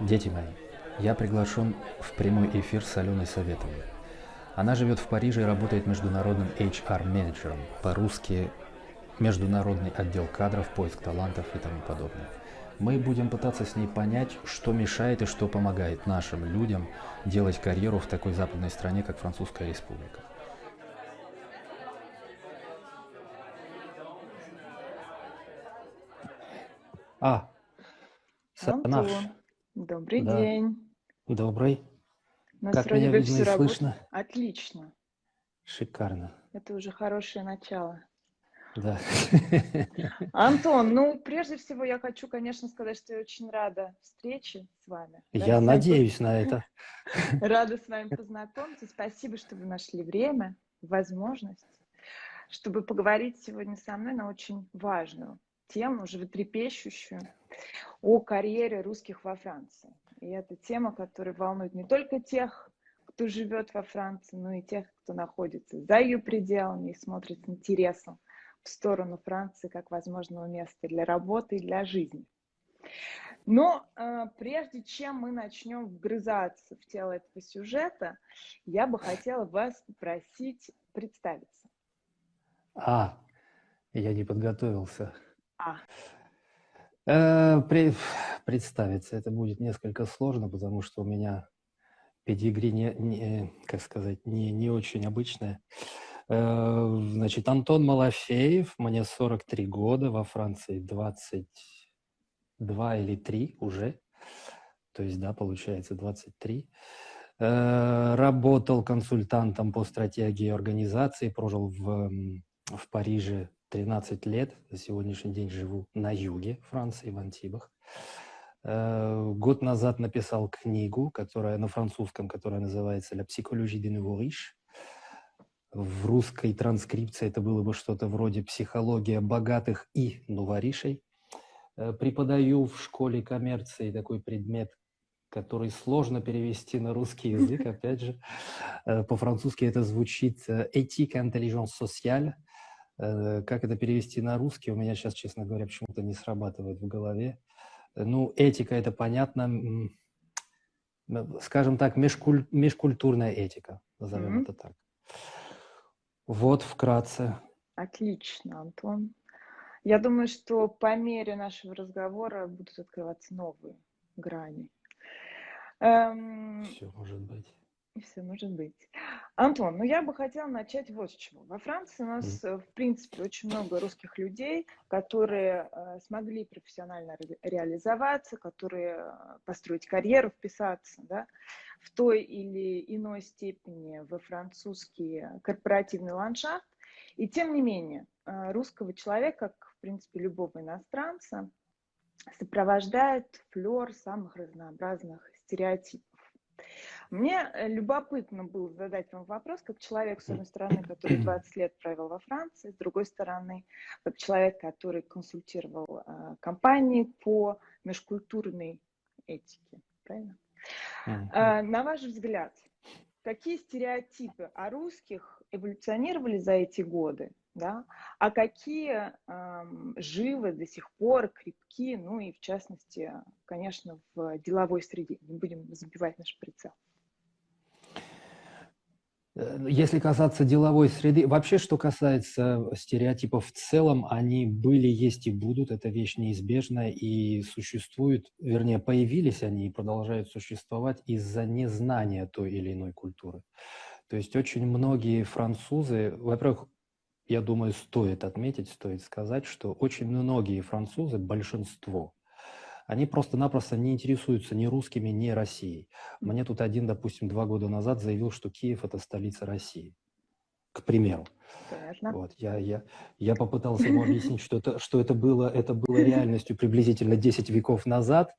Дети мои, я приглашен в прямой эфир с Аленой Советовой. Она живет в Париже и работает международным HR-менеджером, по-русски международный отдел кадров, поиск талантов и тому подобное. Мы будем пытаться с ней понять, что мешает и что помогает нашим людям делать карьеру в такой западной стране, как Французская Республика. А, Санаш. Добрый да. день. Добрый. У как меня и работает? слышно? Отлично. Шикарно. Это уже хорошее начало. Да. Антон, ну, прежде всего я хочу, конечно, сказать, что я очень рада встрече с вами. Я да, надеюсь на это. Рада с вами познакомиться. Спасибо, что вы нашли время, возможность, чтобы поговорить сегодня со мной на очень важную тему, животрепещущую, о карьере русских во Франции. И это тема, которая волнует не только тех, кто живет во Франции, но и тех, кто находится за ее пределами и смотрит с интересом в сторону Франции как возможного места для работы и для жизни. Но э, прежде чем мы начнем вгрызаться в тело этого сюжета, я бы хотела вас попросить представиться. А, я не подготовился. А. Э, представиться это будет несколько сложно, потому что у меня педигри не, не как сказать, не, не очень обычная. Э, значит, Антон Малафеев, мне 43 года, во Франции 22 или 3 уже, то есть, да, получается 23. Э, работал консультантом по стратегии организации, прожил в, в Париже 13 лет, на сегодняшний день живу на юге Франции, в Антибах. Э, год назад написал книгу, которая на французском, которая называется «La psychologie des nouveaux riches». В русской транскрипции это было бы что-то вроде «Психология богатых и новоришей». Э, преподаю в школе коммерции такой предмет, который сложно перевести на русский язык, опять же. Э, по-французски это звучит «Éthique intelligence sociale», как это перевести на русский, у меня сейчас, честно говоря, почему-то не срабатывает в голове. Э, ну, этика – это понятно, скажем так, межкуль... межкультурная этика, назовем mm-hmm. это так. Вот вкратце. Отлично, Антон. Я думаю, что по мере нашего разговора будут открываться новые грани. Эм... Все может быть. Все может быть. Антон, ну я бы хотела начать вот с чего. Во Франции у нас, mm. в принципе, очень много русских людей, которые э, смогли профессионально ре реализоваться, которые э, построить карьеру, вписаться да, в той или иной степени во французский корпоративный ландшафт. И тем не менее, э, русского человека, как, в принципе, любого иностранца, сопровождает флер самых разнообразных стереотипов. Мне э, любопытно было задать вам вопрос, как человек, с одной стороны, который 20 лет провел во Франции, с другой стороны, как человек, который консультировал э, компании по межкультурной этике. Правильно? Э, на ваш взгляд, какие стереотипы о русских эволюционировали за эти годы? да, а какие э, живы до сих пор, крепки, ну и в частности, конечно, в деловой среде. Не будем забивать наш прицел. Э, если касаться деловой среды, вообще, что касается стереотипов в целом, они были, есть и будут, это вещь неизбежная и существуют, вернее, появились они и продолжают существовать из-за незнания той или иной культуры. То есть очень многие французы, во-первых, я думаю, стоит отметить, стоит сказать, что очень многие французы, большинство, они просто-напросто не интересуются ни русскими, ни Россией. Мне тут один, допустим, два года назад заявил, что Киев – это столица России. К примеру. Вот, я, я, я попытался ему объяснить, что это, что это, было, это было реальностью приблизительно 10 веков назад,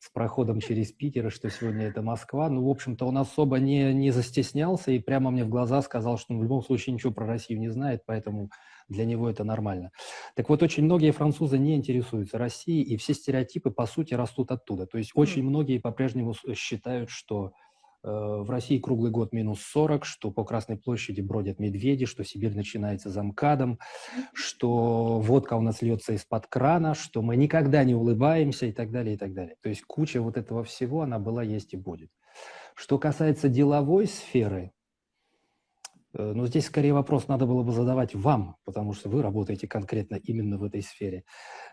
с проходом через Питер, и что сегодня это Москва. Ну, в общем-то, он особо не, не застеснялся и прямо мне в глаза сказал, что он в любом случае ничего про Россию не знает, поэтому для него это нормально. Так вот, очень многие французы не интересуются Россией, и все стереотипы, по сути, растут оттуда. То есть очень многие по-прежнему считают, что в России круглый год минус 40, что по Красной площади бродят медведи, что Сибирь начинается за МКАДом, что водка у нас льется из-под крана, что мы никогда не улыбаемся и так далее, и так далее. То есть куча вот этого всего, она была, есть и будет. Что касается деловой сферы, Э, но здесь скорее вопрос надо было бы задавать вам, потому что вы работаете конкретно именно в этой сфере.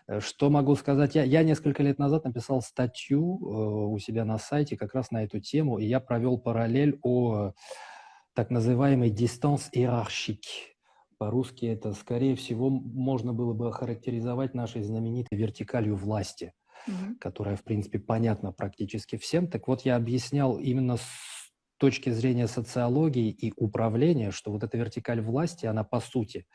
Э, что могу сказать? Я, я несколько лет назад написал статью э, у себя на сайте как раз на эту тему, и я провел параллель о так называемой «distance иерархик». По-русски это, скорее всего, можно было бы охарактеризовать нашей знаменитой вертикалью власти, mm -hmm. которая, в принципе, понятна практически всем. Так вот, я объяснял именно точки зрения социологии и управления, что вот эта вертикаль власти, она по сути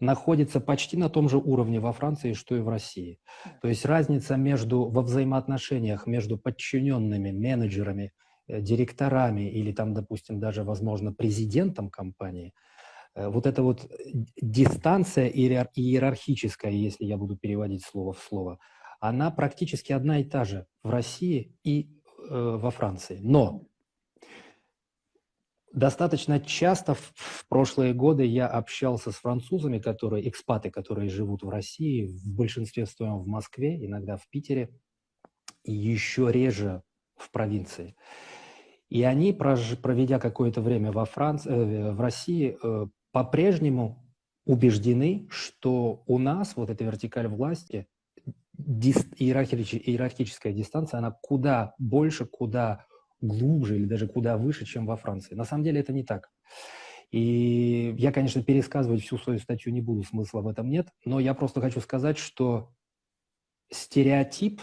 находится почти на том же уровне во Франции, что и в России. То есть разница между, во взаимоотношениях между подчиненными, менеджерами, э, директорами или там, допустим, даже, возможно, президентом компании, э, вот эта вот дистанция иерархическая, если я буду переводить слово в слово, она практически одна и та же в России и э, во Франции. Но Достаточно часто в, прошлые годы я общался с французами, которые, экспаты, которые живут в России, в большинстве своем в Москве, иногда в Питере, и еще реже в провинции. И они, проведя какое-то время во Франции, э, в России, э, по-прежнему убеждены, что у нас вот эта вертикаль власти, иерархическая дистанция, она куда больше, куда глубже или даже куда выше, чем во Франции. На самом деле это не так. И я, конечно, пересказывать всю свою статью не буду, смысла в этом нет, но я просто хочу сказать, что стереотип,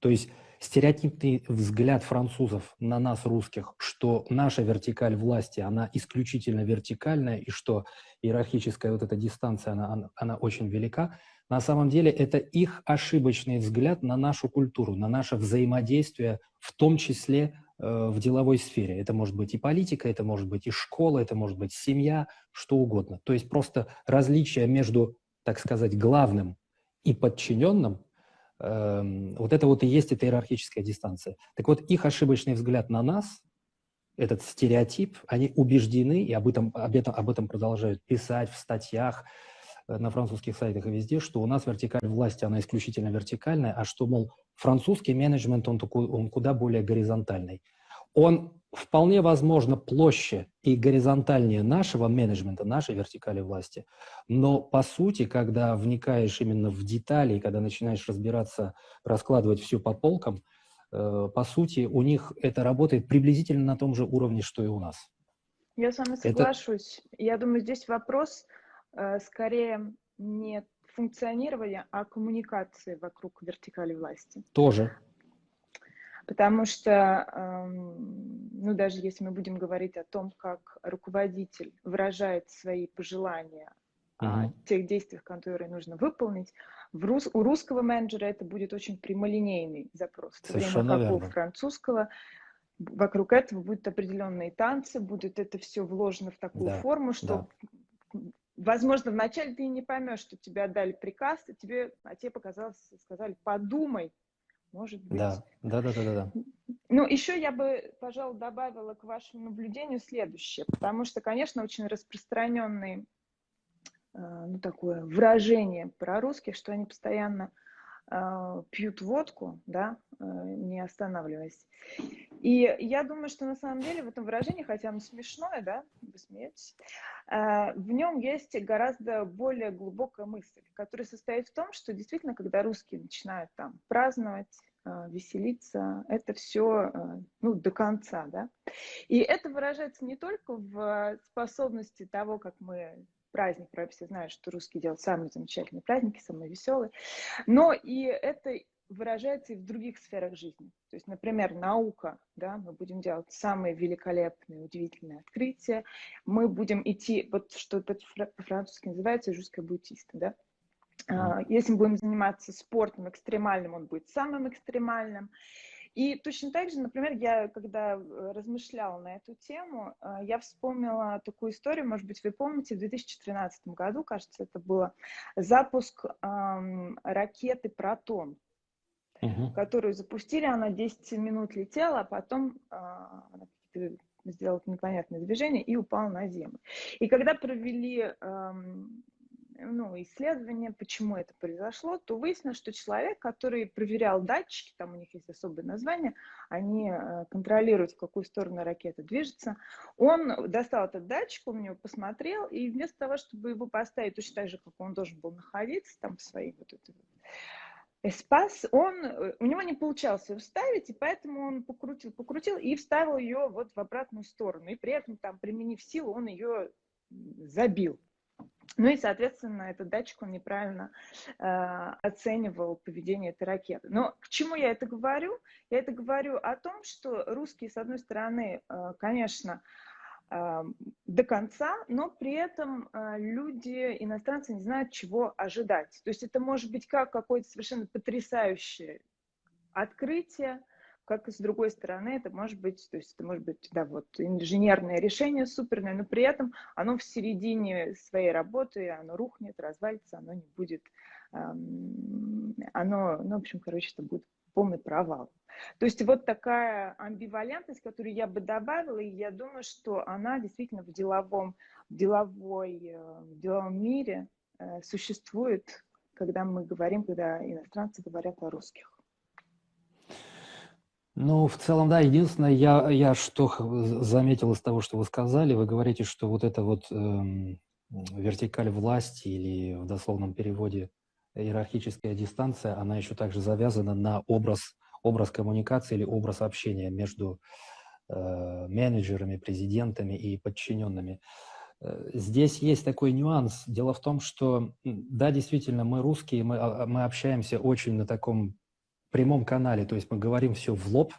то есть стереотипный взгляд французов на нас, русских, что наша вертикаль власти, она исключительно вертикальная, и что иерархическая вот эта дистанция, она, она, она очень велика, на самом деле это их ошибочный взгляд на нашу культуру, на наше взаимодействие, в том числе э, в деловой сфере. Это может быть и политика, это может быть и школа, это может быть семья, что угодно. То есть просто различие между, так сказать, главным и подчиненным, э, вот это вот и есть эта иерархическая дистанция. Так вот, их ошибочный взгляд на нас, этот стереотип, они убеждены и об этом, об этом, об этом продолжают писать в статьях, на французских сайтах и везде, что у нас вертикаль власти, она исключительно вертикальная, а что, мол, французский менеджмент, он, такой, он куда более горизонтальный. Он вполне возможно площе и горизонтальнее нашего менеджмента, нашей вертикали власти. Но по сути, когда вникаешь именно в детали, когда начинаешь разбираться, раскладывать все по полкам, э, по сути, у них это работает приблизительно на том же уровне, что и у нас. Я с вами соглашусь. Это... Я думаю, здесь вопрос Э, скорее не функционирования, а коммуникации вокруг вертикали власти. Тоже. Потому что, эм, ну, даже если мы будем говорить о том, как руководитель выражает свои пожелания угу. о тех действиях, которые нужно выполнить, в рус, у русского менеджера это будет очень прямолинейный запрос. Совершенно время как у французского вокруг этого будут определенные танцы, будет это все вложено в такую да, форму, что да возможно, вначале ты не поймешь, что тебе отдали приказ, и тебе, а тебе показалось, сказали, подумай, может быть. Да, да, да, да, да. Ну, еще я бы, пожалуй, добавила к вашему наблюдению следующее, потому что, конечно, очень распространенный, э, ну, такое выражение про русских, что они постоянно пьют водку, да, э, не останавливаясь. И я думаю, что на самом деле в этом выражении, хотя оно смешное, да, вы смеетесь, э, в нем есть гораздо более глубокая мысль, которая состоит в том, что действительно, когда русские начинают там праздновать, э, веселиться, это все ну, до конца, да. И это выражается не только в способности того, как мы праздник, все знают, что русские делают самые замечательные праздники, самые веселые, но и это выражается и в других сферах жизни. То есть, например, наука, да, мы будем делать самые великолепные, удивительные открытия, мы будем идти, вот что по-французски называется, жесткое бутиста, да, mm. если мы будем заниматься спортом экстремальным, он будет самым экстремальным. И точно так же, например, я, когда э, размышляла на эту тему, э, я вспомнила такую историю, может быть, вы помните, в 2013 году, кажется, это было запуск эм, ракеты «Протон», угу. которую запустили, она 10 минут летела, а потом а, она сделал непонятное движение и упал на землю. И когда провели эм, ну, исследование, почему это произошло, то выяснилось, что человек, который проверял датчики, там у них есть особое название, они э, контролируют, в какую сторону ракета движется, он достал этот датчик, он него посмотрел, и вместо того, чтобы его поставить точно так же, как он должен был находиться, там в своей вот этой Эспас, он, э, у него не получалось ее вставить, и поэтому он покрутил, покрутил и вставил ее вот в обратную сторону. И при этом, там, применив силу, он ее забил. Ну и, соответственно, этот датчик, он неправильно э, оценивал поведение этой ракеты. Но к чему я это говорю? Я это говорю о том, что русские, с одной стороны, э, конечно, э, до конца, но при этом э, люди, иностранцы, не знают, чего ожидать. То есть это может быть как какое-то совершенно потрясающее открытие, как и с другой стороны, это может быть, то есть это может быть, да, вот инженерное решение суперное, но при этом оно в середине своей работы, оно рухнет, развалится, оно не будет, эм, оно, ну, в общем, короче, это будет полный провал. То есть вот такая амбивалентность, которую я бы добавила, и я думаю, что она действительно в деловом, в деловой, э, в деловом мире э, существует, когда мы говорим, когда иностранцы говорят о русских. Ну, в целом, да, единственное, я, я что заметил из того, что вы сказали, вы говорите, что вот эта вот эм, вертикаль власти или в дословном переводе иерархическая дистанция, она еще также завязана на образ, образ коммуникации или образ общения между э, менеджерами, президентами и подчиненными. Э, здесь есть такой нюанс. Дело в том, что, да, действительно, мы русские, мы, а, мы общаемся очень на таком прямом канале, то есть мы говорим все в лоб,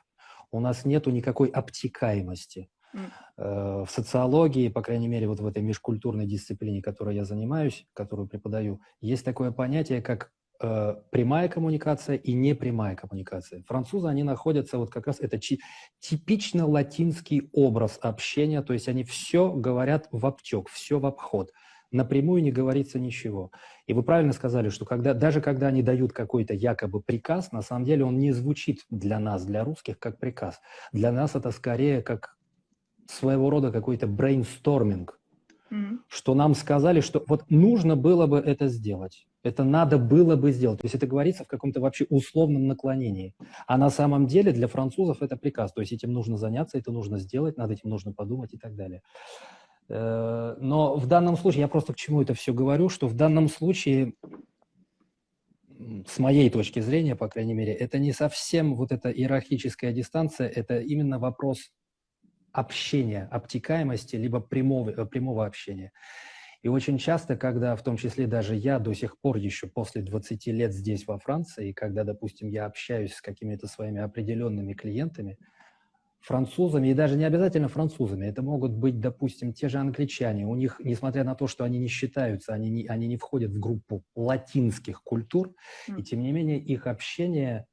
у нас нету никакой обтекаемости. Mm. В социологии, по крайней мере, вот в этой межкультурной дисциплине, которой я занимаюсь, которую преподаю, есть такое понятие, как э, прямая коммуникация и непрямая коммуникация. Французы, они находятся, вот как раз это типично латинский образ общения, то есть они все говорят в обтек, все в обход напрямую не говорится ничего. И вы правильно сказали, что когда, даже когда они дают какой-то якобы приказ, на самом деле он не звучит для нас, для русских, как приказ. Для нас это скорее как своего рода какой-то брейнсторминг, что нам сказали, что вот нужно было бы это сделать. Это надо было бы сделать. То есть это говорится в каком-то вообще условном наклонении. А на самом деле для французов это приказ. То есть этим нужно заняться, это нужно сделать, над этим нужно подумать и так далее. Э, но в данном случае, я просто к чему это все говорю, что в данном случае, с моей точки зрения, по крайней мере, это не совсем вот эта иерархическая дистанция, это именно вопрос общения, обтекаемости, либо прямого, э, прямого общения. И очень часто, когда, в том числе даже я до сих пор еще после 20 лет здесь во Франции, когда, допустим, я общаюсь с какими-то своими определенными клиентами, французами, и даже не обязательно французами, это могут быть, допустим, те же англичане. У них, несмотря на то, что они не считаются, они не, они не входят в группу латинских культур, mm. и тем не менее их общение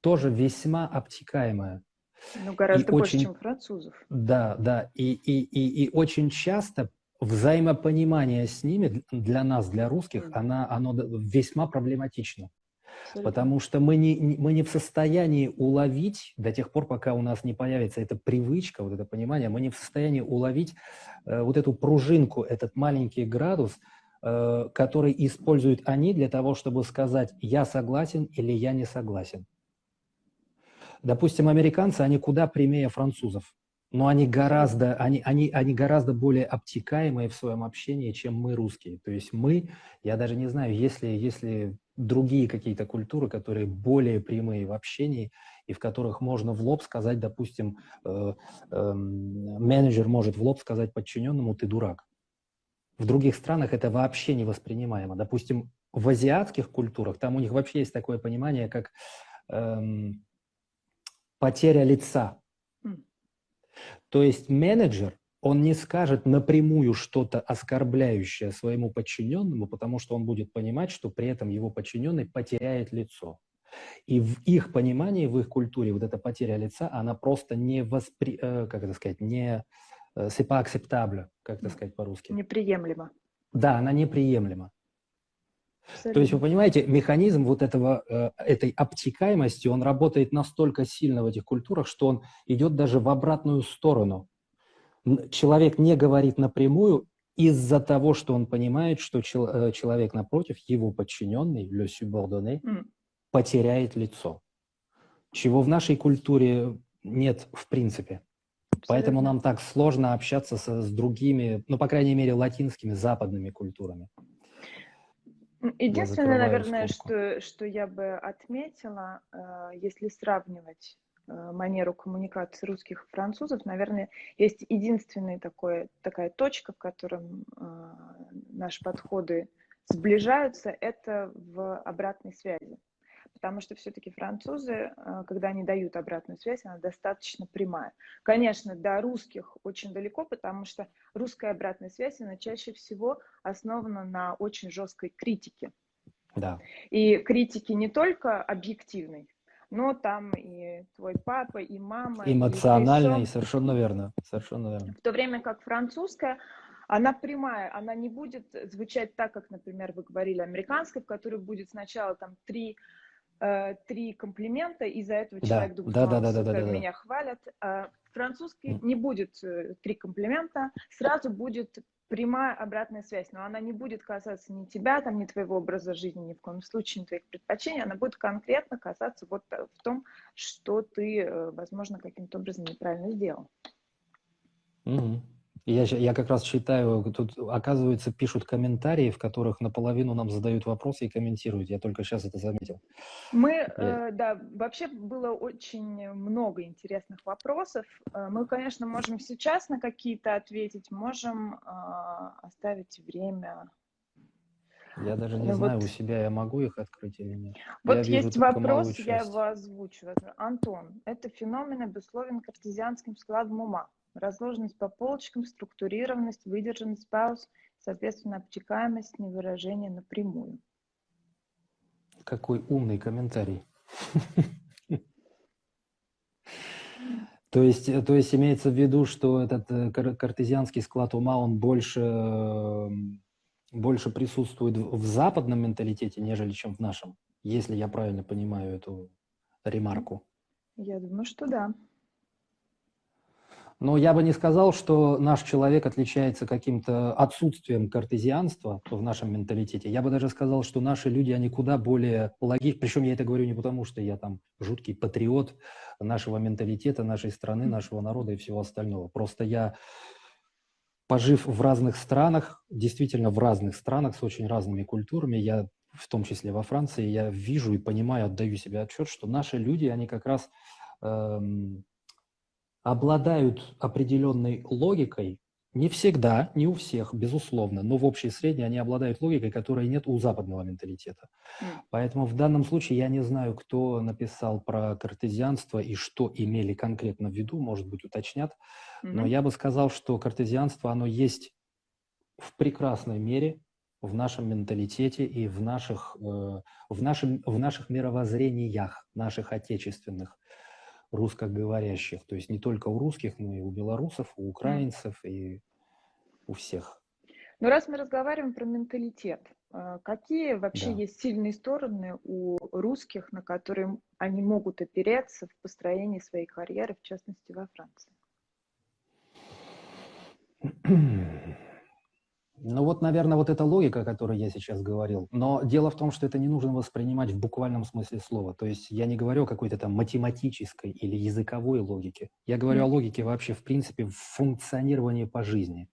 тоже весьма обтекаемое. Ну, гораздо и больше, очень, чем французов. Да, да, и, и, и, и очень часто взаимопонимание с ними для нас, для русских, mm. она, оно весьма проблематично. Потому что мы не, мы не в состоянии уловить, до тех пор, пока у нас не появится эта привычка, вот это понимание, мы не в состоянии уловить э, вот эту пружинку, этот маленький градус, э, который используют они для того, чтобы сказать «я согласен» или «я не согласен». Допустим, американцы, они куда прямее французов, но они гораздо, они, они, они гораздо более обтекаемые в своем общении, чем мы, русские. То есть мы, я даже не знаю, если, если другие какие-то культуры, которые более прямые в общении и в которых можно в лоб сказать, допустим, э, э, менеджер может в лоб сказать подчиненному «ты дурак». В других странах это вообще не воспринимаемо. Допустим, в азиатских культурах, там у них вообще есть такое понимание, как эм, потеря лица. Mm. То есть менеджер он не скажет напрямую что-то оскорбляющее своему подчиненному, потому что он будет понимать, что при этом его подчиненный потеряет лицо. И в их понимании, в их культуре вот эта потеря лица, она просто не воспри... Э, как это сказать, не... Э, c'est pas acceptable, как это сказать по-русски? Неприемлемо. Да, она неприемлема. Абсолютно. То есть, вы понимаете, механизм вот этого, э, этой обтекаемости, он работает настолько сильно в этих культурах, что он идет даже в обратную сторону. Человек не говорит напрямую из-за того, что он понимает, что э, человек напротив, его подчиненный, le subordonné, mm. потеряет лицо. Чего в нашей культуре нет в принципе. Абсолютно. Поэтому нам так сложно общаться со, с другими, ну, по крайней мере, латинскими, западными культурами. Единственное, наверное, что, что я бы отметила, э, если сравнивать манеру коммуникации русских и французов, наверное, есть единственная такой, такая точка, в котором э, наши подходы сближаются, это в обратной связи потому что все-таки французы, э, когда они дают обратную связь, она достаточно прямая. Конечно, до русских очень далеко, потому что русская обратная связь, она чаще всего основана на очень жесткой критике. Да. И критики не только объективной, но там и твой папа, и мама. Эмоциональной, совершенно верно, совершенно верно. В то время как французская, она прямая, она не будет звучать так, как, например, вы говорили, американская, в которой будет сначала там три э, три комплимента, и за этого человек думает, да, да, да, да, да, да, меня хвалят. А французский не будет э, три комплимента, сразу будет прямая обратная связь, но она не будет касаться ни тебя, там, ни твоего образа жизни, ни в коем случае, ни твоих предпочтений, она будет конкретно касаться вот э, в том, что ты, э, возможно, каким-то образом неправильно сделал. Mm-hmm. Я, я как раз читаю, тут, оказывается, пишут комментарии, в которых наполовину нам задают вопросы и комментируют. Я только сейчас это заметил. Мы, я... э, да, вообще было очень много интересных вопросов. Э, мы, конечно, можем сейчас на какие-то ответить, можем э, оставить время. Я даже не ну, знаю, вот... у себя я могу их открыть или нет. Вот я есть вопрос, я его озвучу. Антон, это феномен обусловлен картезианским складом ума разложенность по полочкам, структурированность, выдержанность пауз, соответственно, обтекаемость, невыражение напрямую. Какой умный комментарий. То есть, то есть имеется в виду, что этот э, картезианский склад ума, он больше, больше присутствует в западном менталитете, нежели чем в нашем, если я правильно понимаю эту ремарку. Я думаю, что да. Но я бы не сказал, что наш человек отличается каким-то отсутствием картезианства в нашем менталитете. Я бы даже сказал, что наши люди, они куда более логичны. Причем я это говорю не потому, что я там жуткий патриот нашего менталитета, нашей страны, нашего народа и всего остального. Просто я, пожив в разных странах, действительно в разных странах с очень разными культурами, я в том числе во Франции, я вижу и понимаю, отдаю себе отчет, что наши люди, они как раз эм, обладают определенной логикой, не всегда, не у всех, безусловно, но в общей средней они обладают логикой, которой нет у западного менталитета. Mm. Поэтому в данном случае я не знаю, кто написал про картезианство и что имели конкретно в виду, может быть, уточнят. Mm-hmm. Но я бы сказал, что картезианство, оно есть в прекрасной мере в нашем менталитете и в наших, э, в нашем, в наших мировоззрениях, наших отечественных русскоговорящих. То есть не только у русских, но и у белорусов, у украинцев и у всех. Но раз мы разговариваем про менталитет, а, какие вообще да. есть сильные стороны у русских, на которые они могут опереться в построении своей карьеры, в частности во Франции? Ну вот, наверное, вот эта логика, о которой я сейчас говорил. Но дело в том, что это не нужно воспринимать в буквальном смысле слова. То есть я не говорю о какой-то там математической или языковой логике. Я говорю mm. о логике вообще, в принципе, в функционировании по жизни.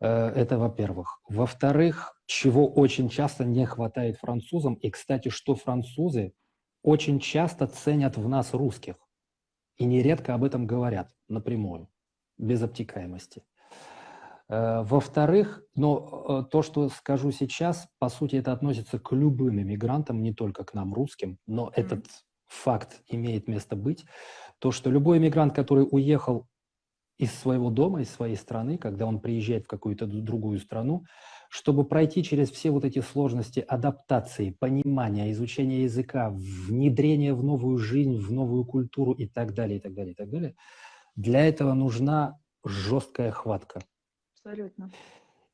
Э, это во-первых. Во-вторых, чего очень часто не хватает французам, и, кстати, что французы очень часто ценят в нас русских, и нередко об этом говорят напрямую, без обтекаемости. Э, во-вторых, но э, то, что скажу сейчас, по сути, это относится к любым иммигрантам, не только к нам, русским, но mm-hmm. этот факт имеет место быть, то, что любой иммигрант, который уехал из своего дома, из своей страны, когда он приезжает в какую-то другую страну, чтобы пройти через все вот эти сложности адаптации, понимания, изучения языка, внедрения в новую жизнь, в новую культуру и так далее, и так далее, и так далее, для этого нужна жесткая хватка. Абсолютно.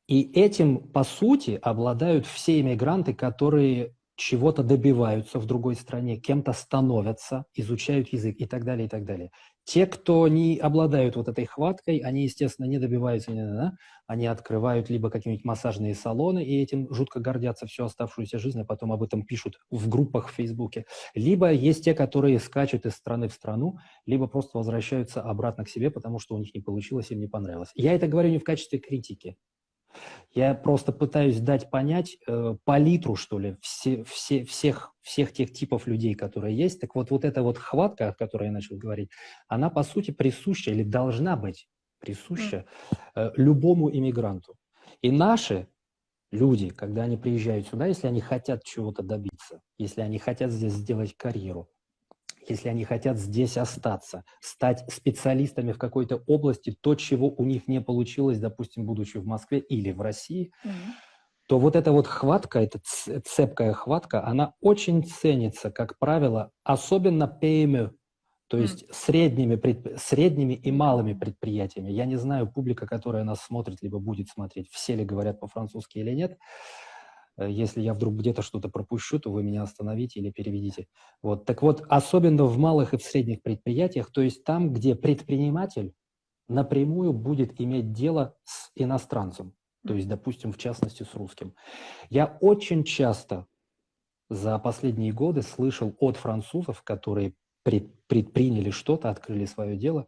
И этим, по сути, обладают все иммигранты, которые чего-то добиваются в другой стране, кем-то становятся, изучают язык и так далее, и так далее. Те, кто не обладают вот этой хваткой, они, естественно, не добиваются, не, они открывают либо какие-нибудь массажные салоны и этим жутко гордятся всю оставшуюся жизнь, а потом об этом пишут в группах в Фейсбуке. Либо есть те, которые скачут из страны в страну, либо просто возвращаются обратно к себе, потому что у них не получилось, им не понравилось. Я это говорю не в качестве критики. Я просто пытаюсь дать понять э, палитру, что ли, все, все, всех, всех тех типов людей, которые есть. Так вот, вот эта вот хватка, о которой я начал говорить, она, по сути, присуща или должна быть присуща э, любому иммигранту. И наши люди, когда они приезжают сюда, если они хотят чего-то добиться, если они хотят здесь сделать карьеру, если они хотят здесь остаться, стать специалистами в какой-то области, то, чего у них не получилось, допустим, будучи в Москве или в России, mm -hmm. то вот эта вот хватка, эта цепкая хватка, она очень ценится, как правило, особенно PME, то есть mm. средними, предп... средними и малыми предприятиями. Я не знаю, публика, которая нас смотрит, либо будет смотреть, все ли говорят по-французски или нет, если я вдруг где-то что-то пропущу, то вы меня остановите или переведите. Вот. Так вот, особенно в малых и в средних предприятиях, то есть там, где предприниматель напрямую будет иметь дело с иностранцем, то есть, допустим, в частности, с русским. Я очень часто за последние годы слышал от французов, которые предприняли что-то, открыли свое дело,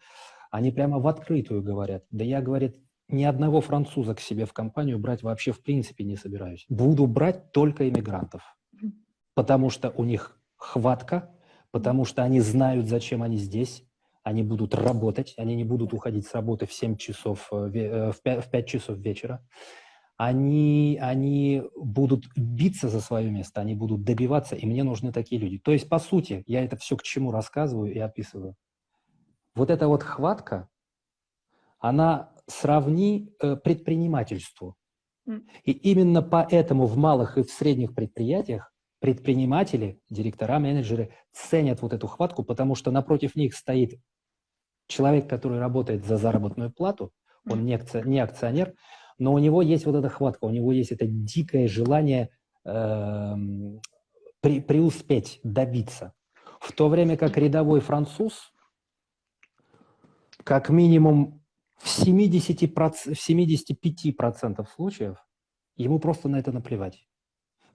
они прямо в открытую говорят, да я, говорит, ни одного француза к себе в компанию брать вообще в принципе не собираюсь. Буду брать только иммигрантов, потому что у них хватка, потому что они знают, зачем они здесь, они будут работать, они не будут уходить с работы в 7 часов, э, э, в 5, в 5 часов вечера. Они, они будут биться за свое место, они будут добиваться, и мне нужны такие люди. То есть, по сути, я это все к чему рассказываю и описываю. Вот эта вот хватка, она сравни э, предпринимательству. И именно поэтому в малых и в средних предприятиях предприниматели, директора, менеджеры ценят вот эту хватку, потому что напротив них стоит человек, который работает за заработную плату, он не, акци, не акционер, но у него есть вот эта хватка, у него есть это дикое желание э, при, преуспеть, добиться. В то время как рядовой француз, как минимум в, 70 в 75% случаев ему просто на это наплевать.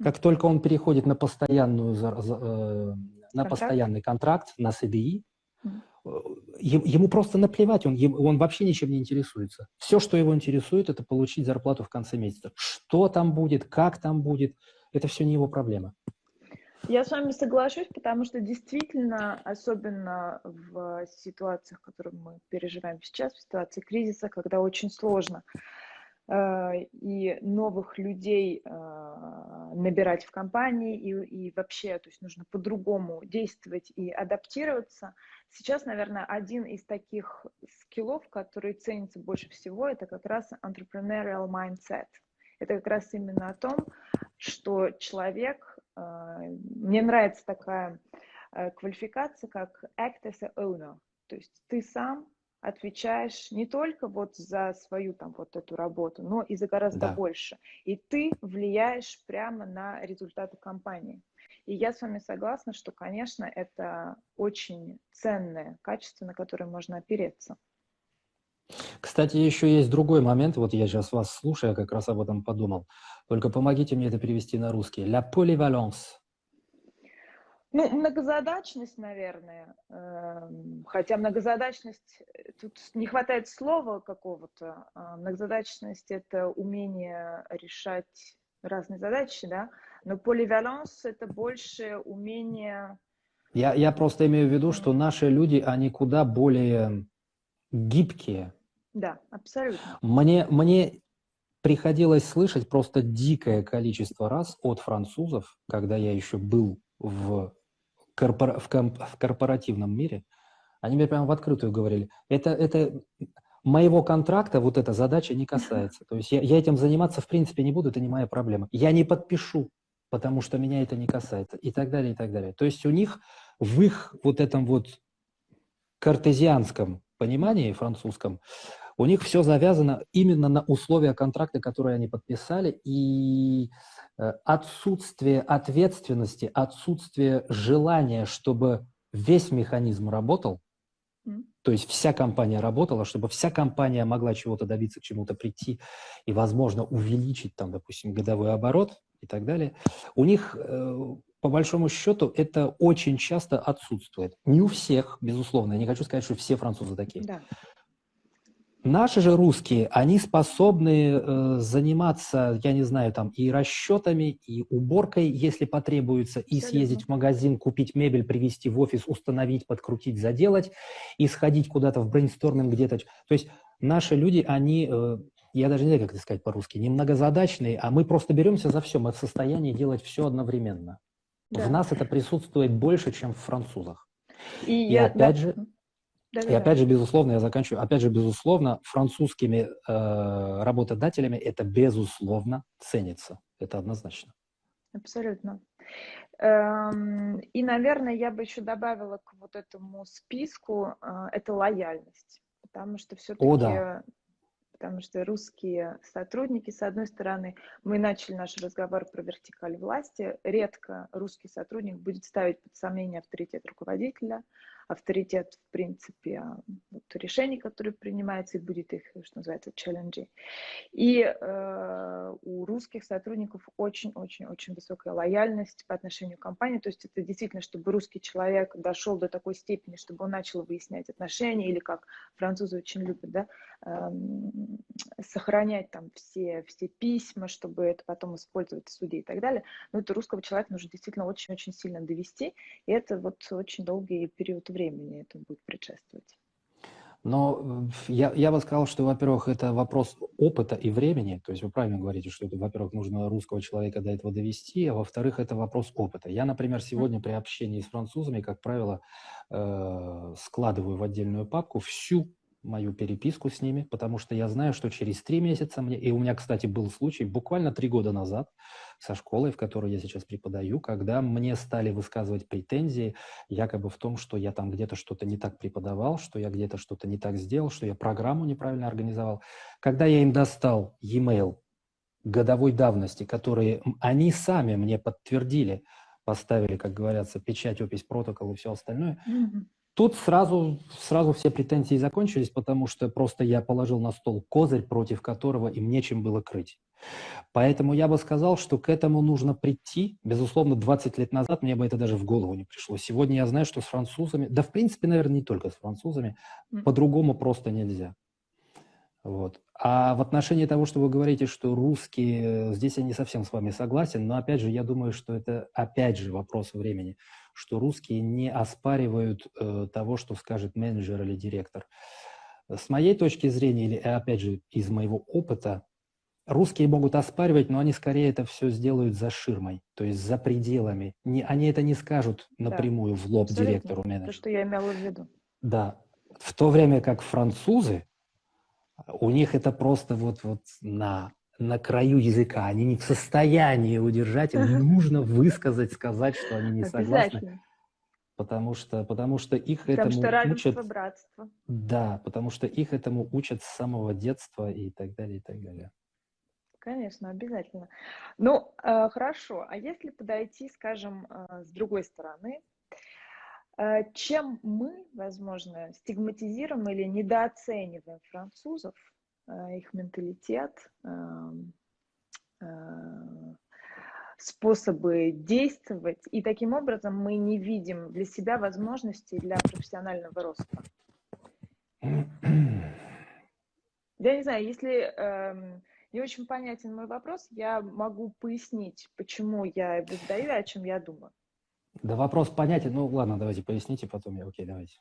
Как только он переходит на, постоянную, э, на постоянный контракт, на CDI, э, ему просто наплевать, он, он вообще ничем не интересуется. Все, что его интересует, это получить зарплату в конце месяца. Что там будет, как там будет, это все не его проблема. Я с вами соглашусь, потому что действительно, особенно в ситуациях, которые мы переживаем сейчас, в ситуации кризиса, когда очень сложно э, и новых людей э, набирать в компании, и, и вообще, то есть нужно по-другому действовать и адаптироваться. Сейчас, наверное, один из таких скиллов, который ценится больше всего, это как раз entrepreneurial mindset. Это как раз именно о том, что человек мне нравится такая э, квалификация, как act as a owner. То есть ты сам отвечаешь не только вот за свою там вот эту работу, но и за гораздо да. больше. И ты влияешь прямо на результаты компании. И я с вами согласна, что, конечно, это очень ценное качество, на которое можно опереться. Кстати, еще есть другой момент, вот я сейчас вас слушаю, я как раз об этом подумал. Только помогите мне это перевести на русский. La polyvalence. Ну, многозадачность, наверное. Эм, хотя многозадачность, тут не хватает слова какого-то. А многозадачность – это умение решать разные задачи, да? Но поливаланс – это больше умение… Я, я просто имею в виду, что наши люди, они куда более гибкие. Да, абсолютно. Мне, мне приходилось слышать просто дикое количество раз от французов, когда я еще был в, корпор, в, комп, в корпоративном мире, они мне прямо в открытую говорили, это, это моего контракта вот эта задача не касается. То есть я, я этим заниматься в принципе не буду, это не моя проблема. Я не подпишу, потому что меня это не касается и так далее, и так далее. То есть у них в их вот этом вот картезианском понимании французском У них все завязано именно на условия контракта, которые они подписали, и э, отсутствие ответственности, отсутствие желания, чтобы весь механизм работал, то есть вся компания работала, чтобы вся компания могла чего-то добиться, к чему-то прийти и, возможно, увеличить там, допустим, годовой оборот и так далее. У них, э, по большому счету, это очень часто отсутствует. Не у всех, безусловно. Я не хочу сказать, что все французы такие. Да. Наши же русские, они способны э, заниматься, я не знаю, там и расчетами, и уборкой, если потребуется, и съездить в магазин, купить мебель, привезти в офис, установить, подкрутить, заделать, и сходить куда-то в брейнсторминг где-то. То есть наши люди, они, э, я даже не знаю, как это сказать по-русски, не многозадачные, а мы просто беремся за все, мы в состоянии делать все одновременно. Да. В нас это присутствует больше, чем в французах. И, и я, опять да. же, да, и опять же, безусловно, я заканчиваю, опять же, безусловно, французскими э, работодателями это безусловно ценится. Это однозначно. Абсолютно. Эм, и, наверное, я бы еще добавила к вот этому списку, э, это лояльность. Потому что все-таки да потому что русские сотрудники, с одной стороны, мы начали наш разговор про вертикаль власти, редко русский сотрудник будет ставить под сомнение авторитет руководителя, авторитет, в принципе, вот, решений, которые принимаются, и будет их, что называется, челленджи. И э, у русских сотрудников очень-очень-очень высокая лояльность по отношению к компании, то есть это действительно, чтобы русский человек дошел до такой степени, чтобы он начал выяснять отношения, или как французы очень любят, да, э, сохранять там все, все письма, чтобы это потом использовать в суде и так далее. Но это русского человека нужно действительно очень-очень сильно довести, и это вот очень долгий период времени это будет предшествовать. Но э, я, я бы сказал, что, во-первых, это вопрос опыта и времени. То есть вы правильно говорите, что во-первых, нужно русского человека до этого довести, а во-вторых, это вопрос опыта. Я, например, сегодня при общении с французами, как правило, э, складываю в отдельную папку всю мою переписку с ними, потому что я знаю, что через три месяца мне... И у меня, кстати, был случай буквально три года назад со школой, в которой я сейчас преподаю, когда мне стали высказывать претензии якобы в том, что я там где-то что-то не так преподавал, что я где-то что-то не так сделал, что я программу неправильно организовал. Когда я им достал e-mail годовой давности, которые они сами мне подтвердили, поставили, как говорится, печать, опись, протокол и все остальное, mm-hmm. Тут сразу, сразу все претензии закончились, потому что просто я положил на стол козырь, против которого им нечем было крыть. Поэтому я бы сказал, что к этому нужно прийти. Безусловно, 20 лет назад мне бы это даже в голову не пришло. Сегодня я знаю, что с французами, да в принципе, наверное, не только с французами, по-другому просто нельзя. Вот. А в отношении того, что вы говорите, что русские, здесь я не совсем с вами согласен, но опять же, я думаю, что это опять же вопрос времени, что русские не оспаривают э, того, что скажет менеджер или директор. С моей точки зрения, или опять же из моего опыта, русские могут оспаривать, но они скорее это все сделают за ширмой, то есть за пределами. Не, они это не скажут напрямую да, в лоб директору менеджера. То, что я имела в виду. Да. В то время как французы, у них это просто вот, вот на, на краю языка. Они не в состоянии удержать, им нужно высказать, сказать, что они не согласны. Потому что, потому что их потому этому что учат... братство. Да, потому что их этому учат с самого детства и так далее, и так далее. Конечно, обязательно. Ну, э, хорошо. А если подойти, скажем, э, с другой стороны, чем мы, возможно, стигматизируем или недооцениваем французов, э, их менталитет, эм, э, способы действовать, и таким образом мы не видим для себя возможностей для профессионального роста. Я не знаю, если э, не очень понятен мой вопрос, я могу пояснить, почему я его задаю о чем я думаю. Да вопрос понятен. Ну ладно, давайте поясните потом. Я окей, давайте.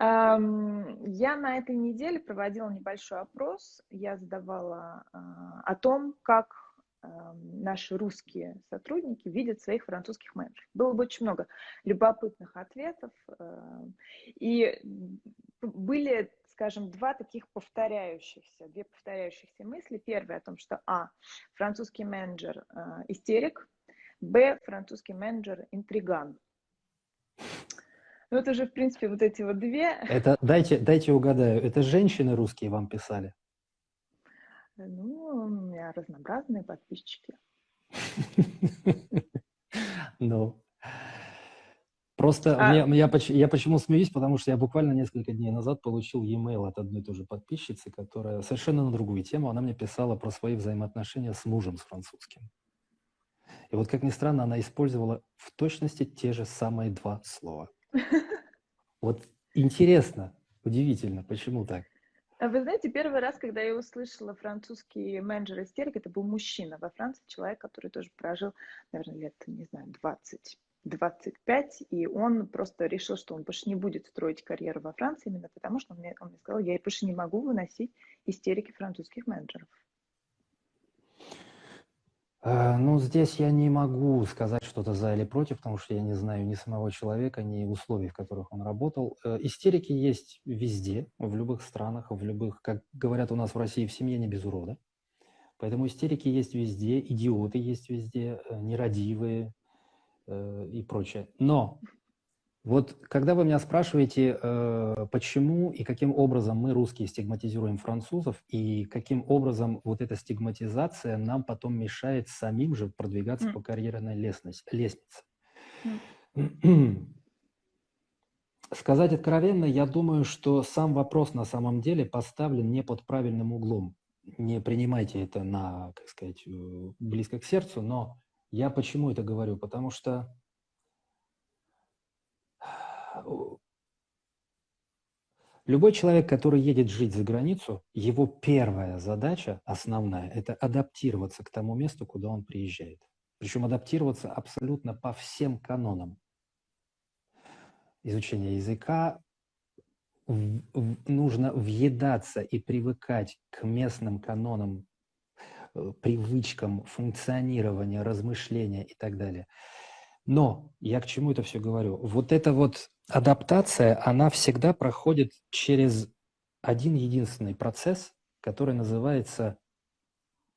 Я на этой неделе проводила небольшой опрос. Я задавала а, о том, как наши русские сотрудники видят своих французских менеджеров. Было бы очень много любопытных ответов. И были, скажем, два таких повторяющихся, две повторяющихся мысли. Первое о том, что, а, французский менеджер а, истерик, Б. Французский менеджер интриган. Ну, это же, в принципе, вот эти вот две. Это, дайте, дайте угадаю, это женщины русские вам писали? Ну, у меня разнообразные подписчики. Ну, просто а... я, почему смеюсь, потому что я буквально несколько дней назад получил e-mail от одной и той же подписчицы, которая совершенно на другую тему, она мне писала про свои взаимоотношения с мужем, с французским. И вот, как ни странно, она использовала в точности те же самые два слова. Вот интересно, удивительно, почему так? А вы знаете, первый раз, когда я услышала французский менеджер истерик, это был мужчина во Франции, человек, который тоже прожил, наверное, лет, не знаю, 20 25, и он просто решил, что он больше не будет строить карьеру во Франции, именно потому что он мне, он мне сказал, я больше не могу выносить истерики французских менеджеров. Э, ну, здесь я не могу сказать что-то за или против, потому что я не знаю ни самого человека, ни условий, в которых он работал. Э, истерики есть везде, в любых странах, в любых, как говорят у нас в России, в семье не без урода. Поэтому истерики есть везде, идиоты есть везде, э, нерадивые и прочее. Но вот когда вы меня спрашиваете, э, почему и каким образом мы, русские, стигматизируем французов, и каким образом вот эта стигматизация нам потом мешает самим же продвигаться mm. по карьерной лестнице. Mm. Сказать откровенно, я думаю, что сам вопрос на самом деле поставлен не под правильным углом. Не принимайте это на, как сказать, э, близко к сердцу, но я почему это говорю? Потому что Любой человек, который едет жить за границу, его первая задача, основная, это адаптироваться к тому месту, куда он приезжает. Причем адаптироваться абсолютно по всем канонам. Изучение языка, нужно въедаться и привыкать к местным канонам, э, привычкам функционирования, размышления и так далее. Но я к чему это все говорю? Вот эта вот адаптация, она всегда проходит через один единственный процесс, который называется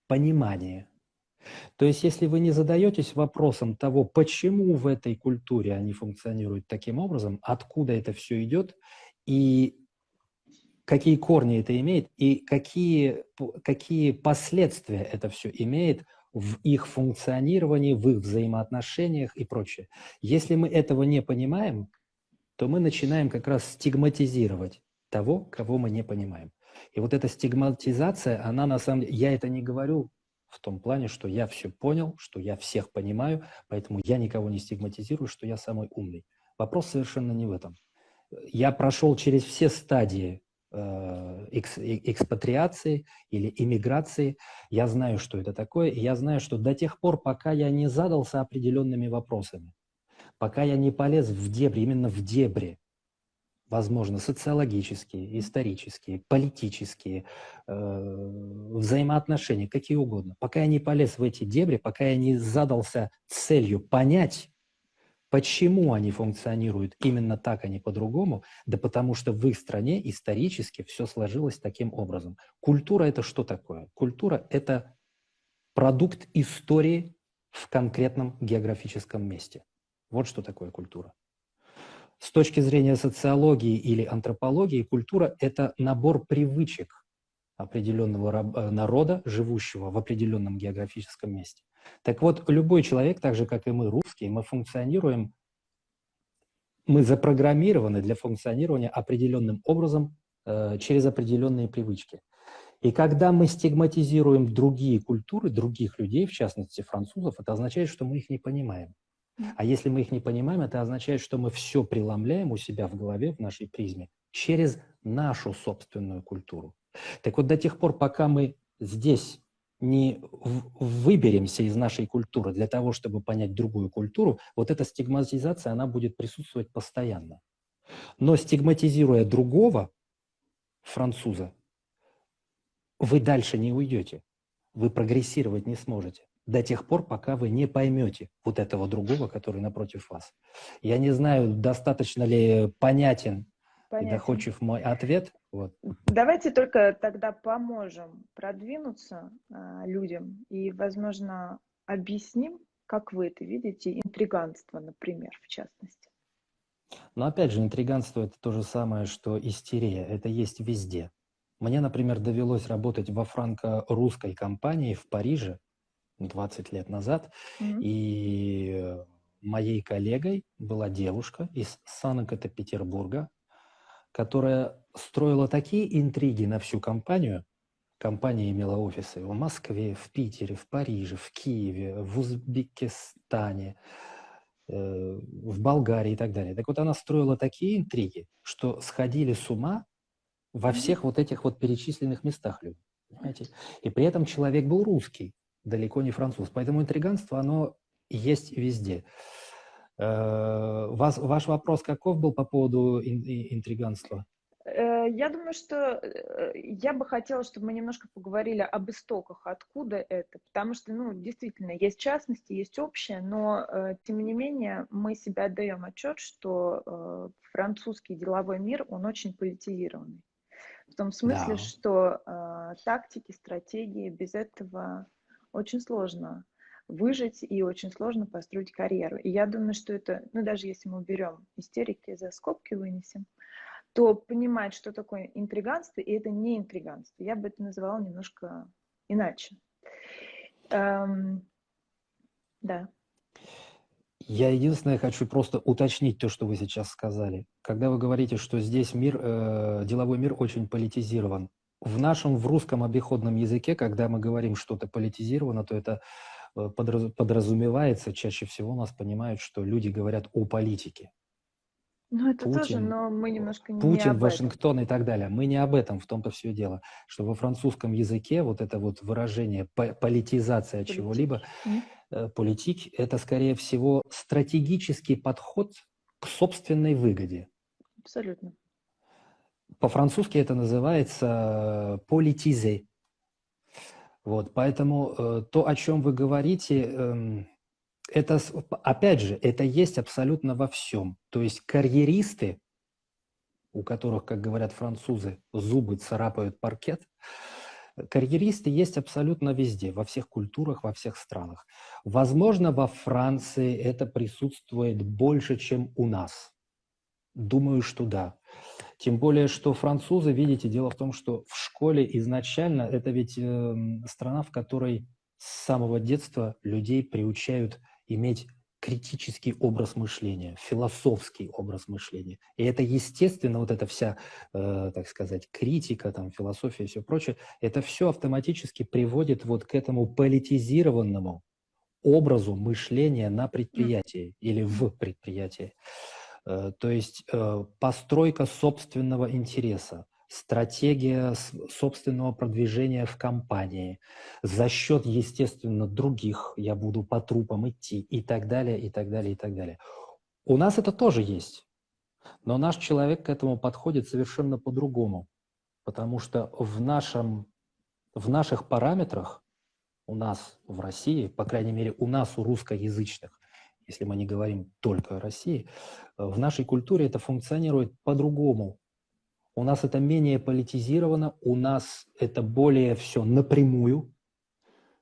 понимание. То есть, если вы не задаетесь вопросом того, почему в этой культуре они функционируют таким образом, откуда это все идет, и какие корни это имеет, и какие, какие последствия это все имеет в их функционировании, в их взаимоотношениях и прочее. Если мы этого не понимаем, то мы начинаем как раз стигматизировать того, кого мы не понимаем. И вот эта стигматизация, она на самом деле, я это не говорю в том плане, что я все понял, что я всех понимаю, поэтому я никого не стигматизирую, что я самый умный. Вопрос совершенно не в этом. Я прошел через все стадии экспатриации или иммиграции. Я знаю, что это такое, и я знаю, что до тех пор, пока я не задался определенными вопросами, пока я не полез в дебри, именно в дебри, возможно, социологические, исторические, политические, э, взаимоотношения, какие угодно. Пока я не полез в эти дебри, пока я не задался целью понять, Почему они функционируют именно так, а не по-другому? Да потому что в их стране исторически все сложилось таким образом. Культура – это что такое? Культура – это продукт истории в конкретном географическом месте. Вот что такое культура. С точки зрения социологии или антропологии, культура – это набор привычек определенного э, народа, живущего в определенном географическом месте. Так вот, любой человек, так же, как и мы, русские, мы функционируем, мы запрограммированы для функционирования определенным образом э, через определенные привычки. И когда мы стигматизируем другие культуры, других людей, в частности французов, это означает, что мы их не понимаем. А если мы их не понимаем, это означает, что мы все преломляем у себя в голове, в нашей призме, через нашу собственную культуру. Так вот, до тех пор, пока мы здесь не выберемся из нашей культуры для того, чтобы понять другую культуру, вот эта стигматизация, она будет присутствовать постоянно. Но стигматизируя другого, француза, вы дальше не уйдете, вы прогрессировать не сможете до тех пор, пока вы не поймете вот этого другого, который напротив вас. Я не знаю, достаточно ли понятен Понятен. и доходчив мой ответ. Вот. Давайте только тогда поможем продвинуться э, людям и, возможно, объясним, как вы это видите, интриганство, например, в частности. Но опять же, интриганство – это то же самое, что истерия. Это есть везде. Мне, например, довелось работать во франко-русской компании в Париже 20 лет назад, mm-hmm. и моей коллегой была девушка из Санкт-Петербурга, которая строила такие интриги на всю компанию. Компания имела офисы в Москве, в Питере, в Париже, в Киеве, в Узбекистане, э, в Болгарии и так далее. Так вот, она строила такие интриги, что сходили с ума во всех вот этих вот перечисленных местах люди. Понимаете? И при этом человек был русский, далеко не француз. Поэтому интриганство, оно есть везде. Э, вас, ваш вопрос каков был по поводу интриганства? Э, я думаю, что э, я бы хотела, чтобы мы немножко поговорили об истоках, откуда это, потому что, ну, действительно, есть частности, есть общее, но, тем не менее, мы себя отдаем отчет, что французский деловой мир, он очень политизированный. В том смысле, да. что тактики, стратегии без этого очень сложно выжить и очень сложно построить карьеру. И я думаю, что это, ну даже если мы уберем истерики, за скобки вынесем, то понимать, что такое интриганство, и это не интриганство. Я бы это называла немножко иначе. Эм, да. Я единственное хочу просто уточнить то, что вы сейчас сказали. Когда вы говорите, что здесь мир, э, деловой мир очень политизирован, в нашем, в русском обиходном языке, когда мы говорим что-то политизировано, то это подразумевается, чаще всего у нас понимают, что люди говорят о политике. Ну, это Путин, тоже, но мы немножко не Путин, Вашингтон и так далее. Мы не об этом, в том-то все дело. Что во французском языке вот это вот выражение политизация чего-либо, mm. политик, это, скорее всего, стратегический подход к собственной выгоде. Абсолютно. По-французски это называется политизе. Вот, поэтому э, то, о чем вы говорите, э, это, опять же, это есть абсолютно во всем. То есть карьеристы, у которых, как говорят французы, зубы царапают паркет, карьеристы есть абсолютно везде, во всех культурах, во всех странах. Возможно, во Франции это присутствует больше, чем у нас. Думаю, что да. Тем более, что французы, видите, дело в том, что в школе изначально это ведь э, страна, в которой с самого детства людей приучают иметь критический образ мышления, философский образ мышления. И это, естественно, вот эта вся, э, так сказать, критика, там, философия и все прочее, это все автоматически приводит вот к этому политизированному образу мышления на предприятии или в предприятии. Э, то есть э, постройка собственного интереса, стратегия собственного продвижения в компании, за счет, естественно, других, я буду по трупам идти и так далее, и так далее, и так далее. У нас это тоже есть, но наш человек к этому подходит совершенно по-другому, потому что в, нашем, в наших параметрах у нас в России, по крайней мере у нас, у русскоязычных, если мы не говорим только о России, э, в нашей культуре это функционирует по-другому. У нас это менее политизировано, у нас это более все напрямую,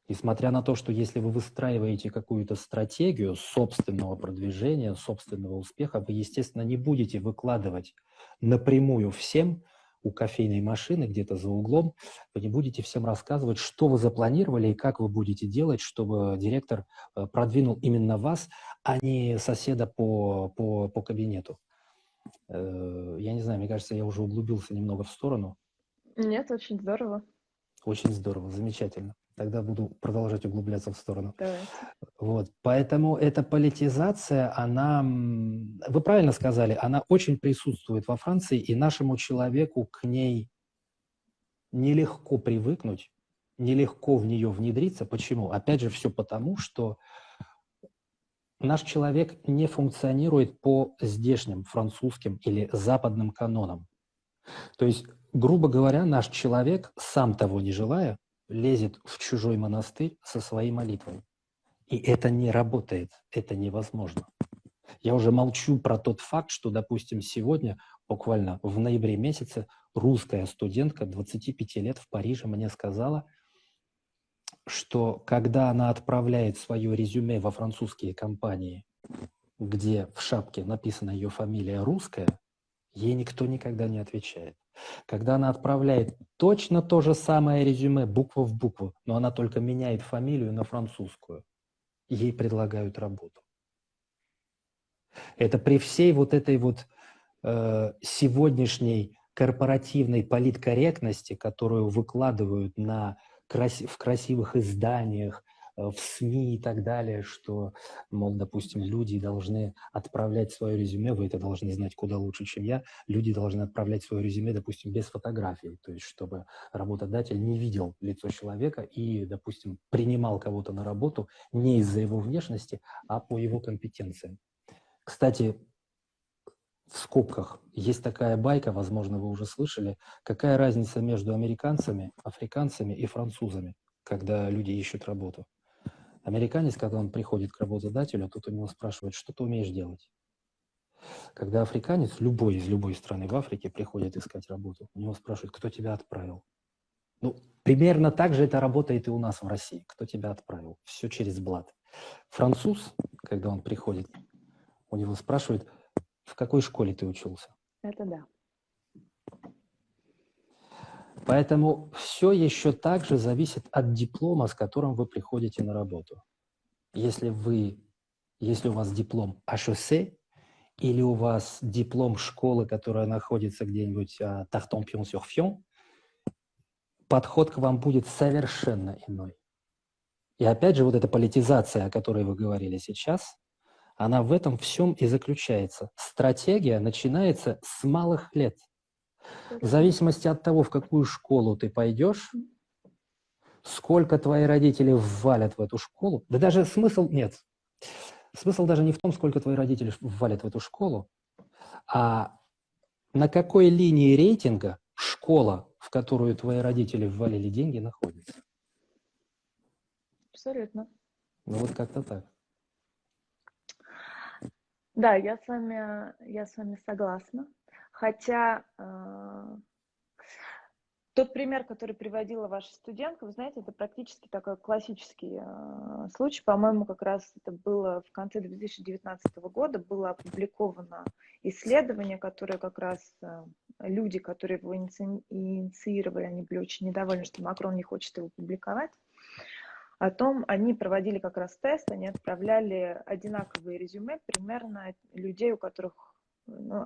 несмотря на то, что если вы выстраиваете какую-то стратегию собственного продвижения, собственного успеха, вы, естественно, не будете выкладывать напрямую всем, у кофейной машины где-то за углом, вы не будете всем рассказывать, что вы запланировали и как вы будете делать, чтобы директор э, продвинул именно вас, а не соседа по, по, по кабинету. Э, я не знаю, мне кажется, я уже углубился немного в сторону. Нет, очень здорово. Очень здорово, замечательно. Тогда буду продолжать углубляться в сторону. Давайте. Вот, поэтому эта политизация, она, вы правильно сказали, она очень присутствует во Франции, и нашему человеку к ней нелегко привыкнуть, нелегко в нее внедриться. Почему? Опять же, все потому, что наш человек не функционирует по здешним французским или западным канонам. То есть, грубо говоря, наш человек, сам того не желая, лезет в чужой монастырь со своей молитвой. И это не работает, это невозможно. Я уже молчу про тот факт, что, допустим, сегодня, буквально в ноябре месяце, русская студентка 25 лет в Париже мне сказала, что когда она отправляет свое резюме во французские компании где в шапке написана ее фамилия русская, ей никто никогда не отвечает. Когда она отправляет точно то же самое резюме, буква в букву, но она только меняет фамилию на французскую, ей предлагают работу. Это при всей вот этой вот э, сегодняшней корпоративной политкорректности, которую выкладывают на, в красивых изданиях, в СМИ и так далее, что, мол, допустим, люди должны отправлять свое резюме, вы это должны знать куда лучше, чем я, люди должны отправлять свое резюме, допустим, без фотографий, то есть чтобы работодатель не видел лицо человека и, допустим, принимал кого-то на работу не из-за его внешности, а по его компетенциям. Кстати, в скобках есть такая байка, возможно, вы уже слышали, какая разница между американцами, африканцами и французами, когда люди ищут работу. Американец, когда он приходит к работодателю, тот у него спрашивает, что ты умеешь делать. Когда африканец, любой из любой страны в Африке, приходит искать работу, у него спрашивают, кто тебя отправил. Ну, примерно так же это работает и у нас в России. Кто тебя отправил? Все через блат. Француз, когда он приходит, у него спрашивают, в какой школе ты учился? Это да. Поэтому все еще также зависит от диплома, с которым вы приходите на работу. Если, вы, если у вас диплом HEC или у вас диплом школы, которая находится где-нибудь а, Тартон-Пион-Сюрфьон, подход к вам будет совершенно иной. И опять же, вот эта политизация, о которой вы говорили сейчас, она в этом всем и заключается. Стратегия начинается с малых лет – в зависимости от того, в какую школу ты пойдешь, сколько твои родители ввалят в эту школу, да даже смысл нет. Смысл даже не в том, сколько твои родители ввалят в эту школу, а на какой линии рейтинга школа, в которую твои родители ввалили деньги, находится. Абсолютно. Ну вот как-то так. Да, я с вами, я с вами согласна. Хотя э, тот пример, который приводила ваша студентка, вы знаете, это практически такой классический э, случай. По-моему, как раз это было в конце 2019 года, было опубликовано исследование, которое как раз э, люди, которые его иници инициировали, они были очень недовольны, что Макрон не хочет его публиковать. О том, они проводили как раз тест, они отправляли одинаковые резюме примерно людей, у которых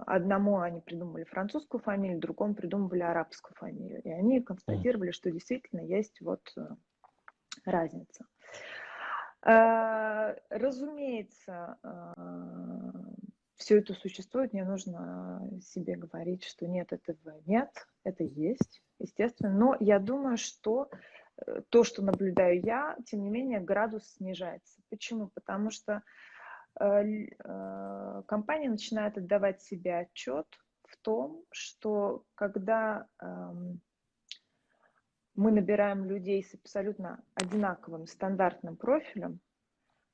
одному они придумали французскую фамилию, другому придумывали арабскую фамилию. И они констатировали, что действительно есть вот э, разница. Э, разумеется, э, все это существует, не нужно себе говорить, что нет, этого нет, это есть, естественно. Но я думаю, что то, что наблюдаю я, тем не менее, градус снижается. Почему? Потому что компания начинает отдавать себе отчет в том, что когда эм, мы набираем людей с абсолютно одинаковым стандартным профилем,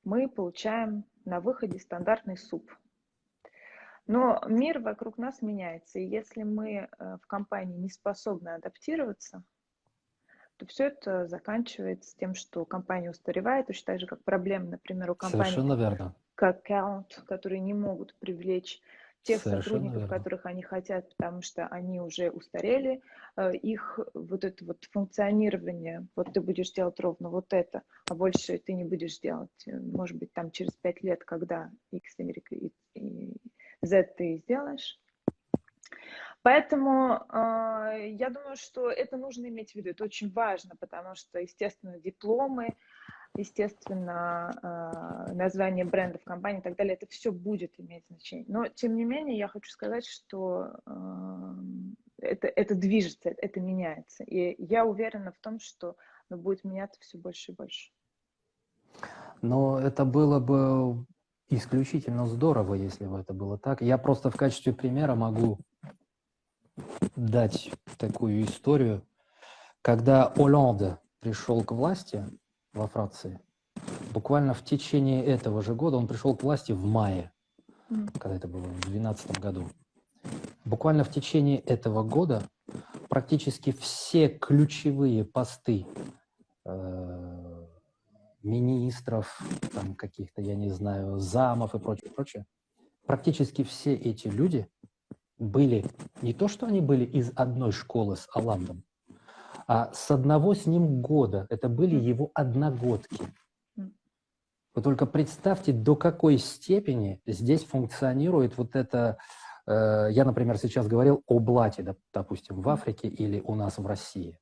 мы получаем на выходе стандартный суп. Но мир вокруг нас меняется, и если мы э, в компании не способны адаптироваться, то все это заканчивается тем, что компания устаревает, точно так же, как проблемы, например, у компании. Совершенно верно аккаунт, которые не могут привлечь тех Совершенно сотрудников, верно. которых они хотят, потому что они уже устарели, э, их вот это вот функционирование, вот ты будешь делать ровно вот это, а больше ты не будешь делать, э, может быть, там через пять лет, когда X, Y и, и Z ты сделаешь. Поэтому э, я думаю, что это нужно иметь в виду, это очень важно, потому что, естественно, дипломы, естественно, э, название брендов компании и так далее, это все будет иметь значение. Но, тем не менее, я хочу сказать, что э, это, это движется, это меняется. И я уверена в том, что оно будет меняться все больше и больше. Но это было бы исключительно здорово, если бы это было так. Я просто в качестве примера могу дать такую историю. Когда Олланд пришел к власти, во Франции. Буквально в течение этого же года он пришел к власти в мае, когда это было, в 2012 году. Буквально в течение этого года практически все ключевые посты э, министров, там каких-то, я не знаю, замов и прочее, прочее, практически все эти люди были, не то что они были из одной школы с Аландом, а с одного с ним года. Это были его одногодки. Вы только представьте, до какой степени здесь функционирует вот это... Э, я, например, сейчас говорил о блате, допустим, в Африке или у нас в России.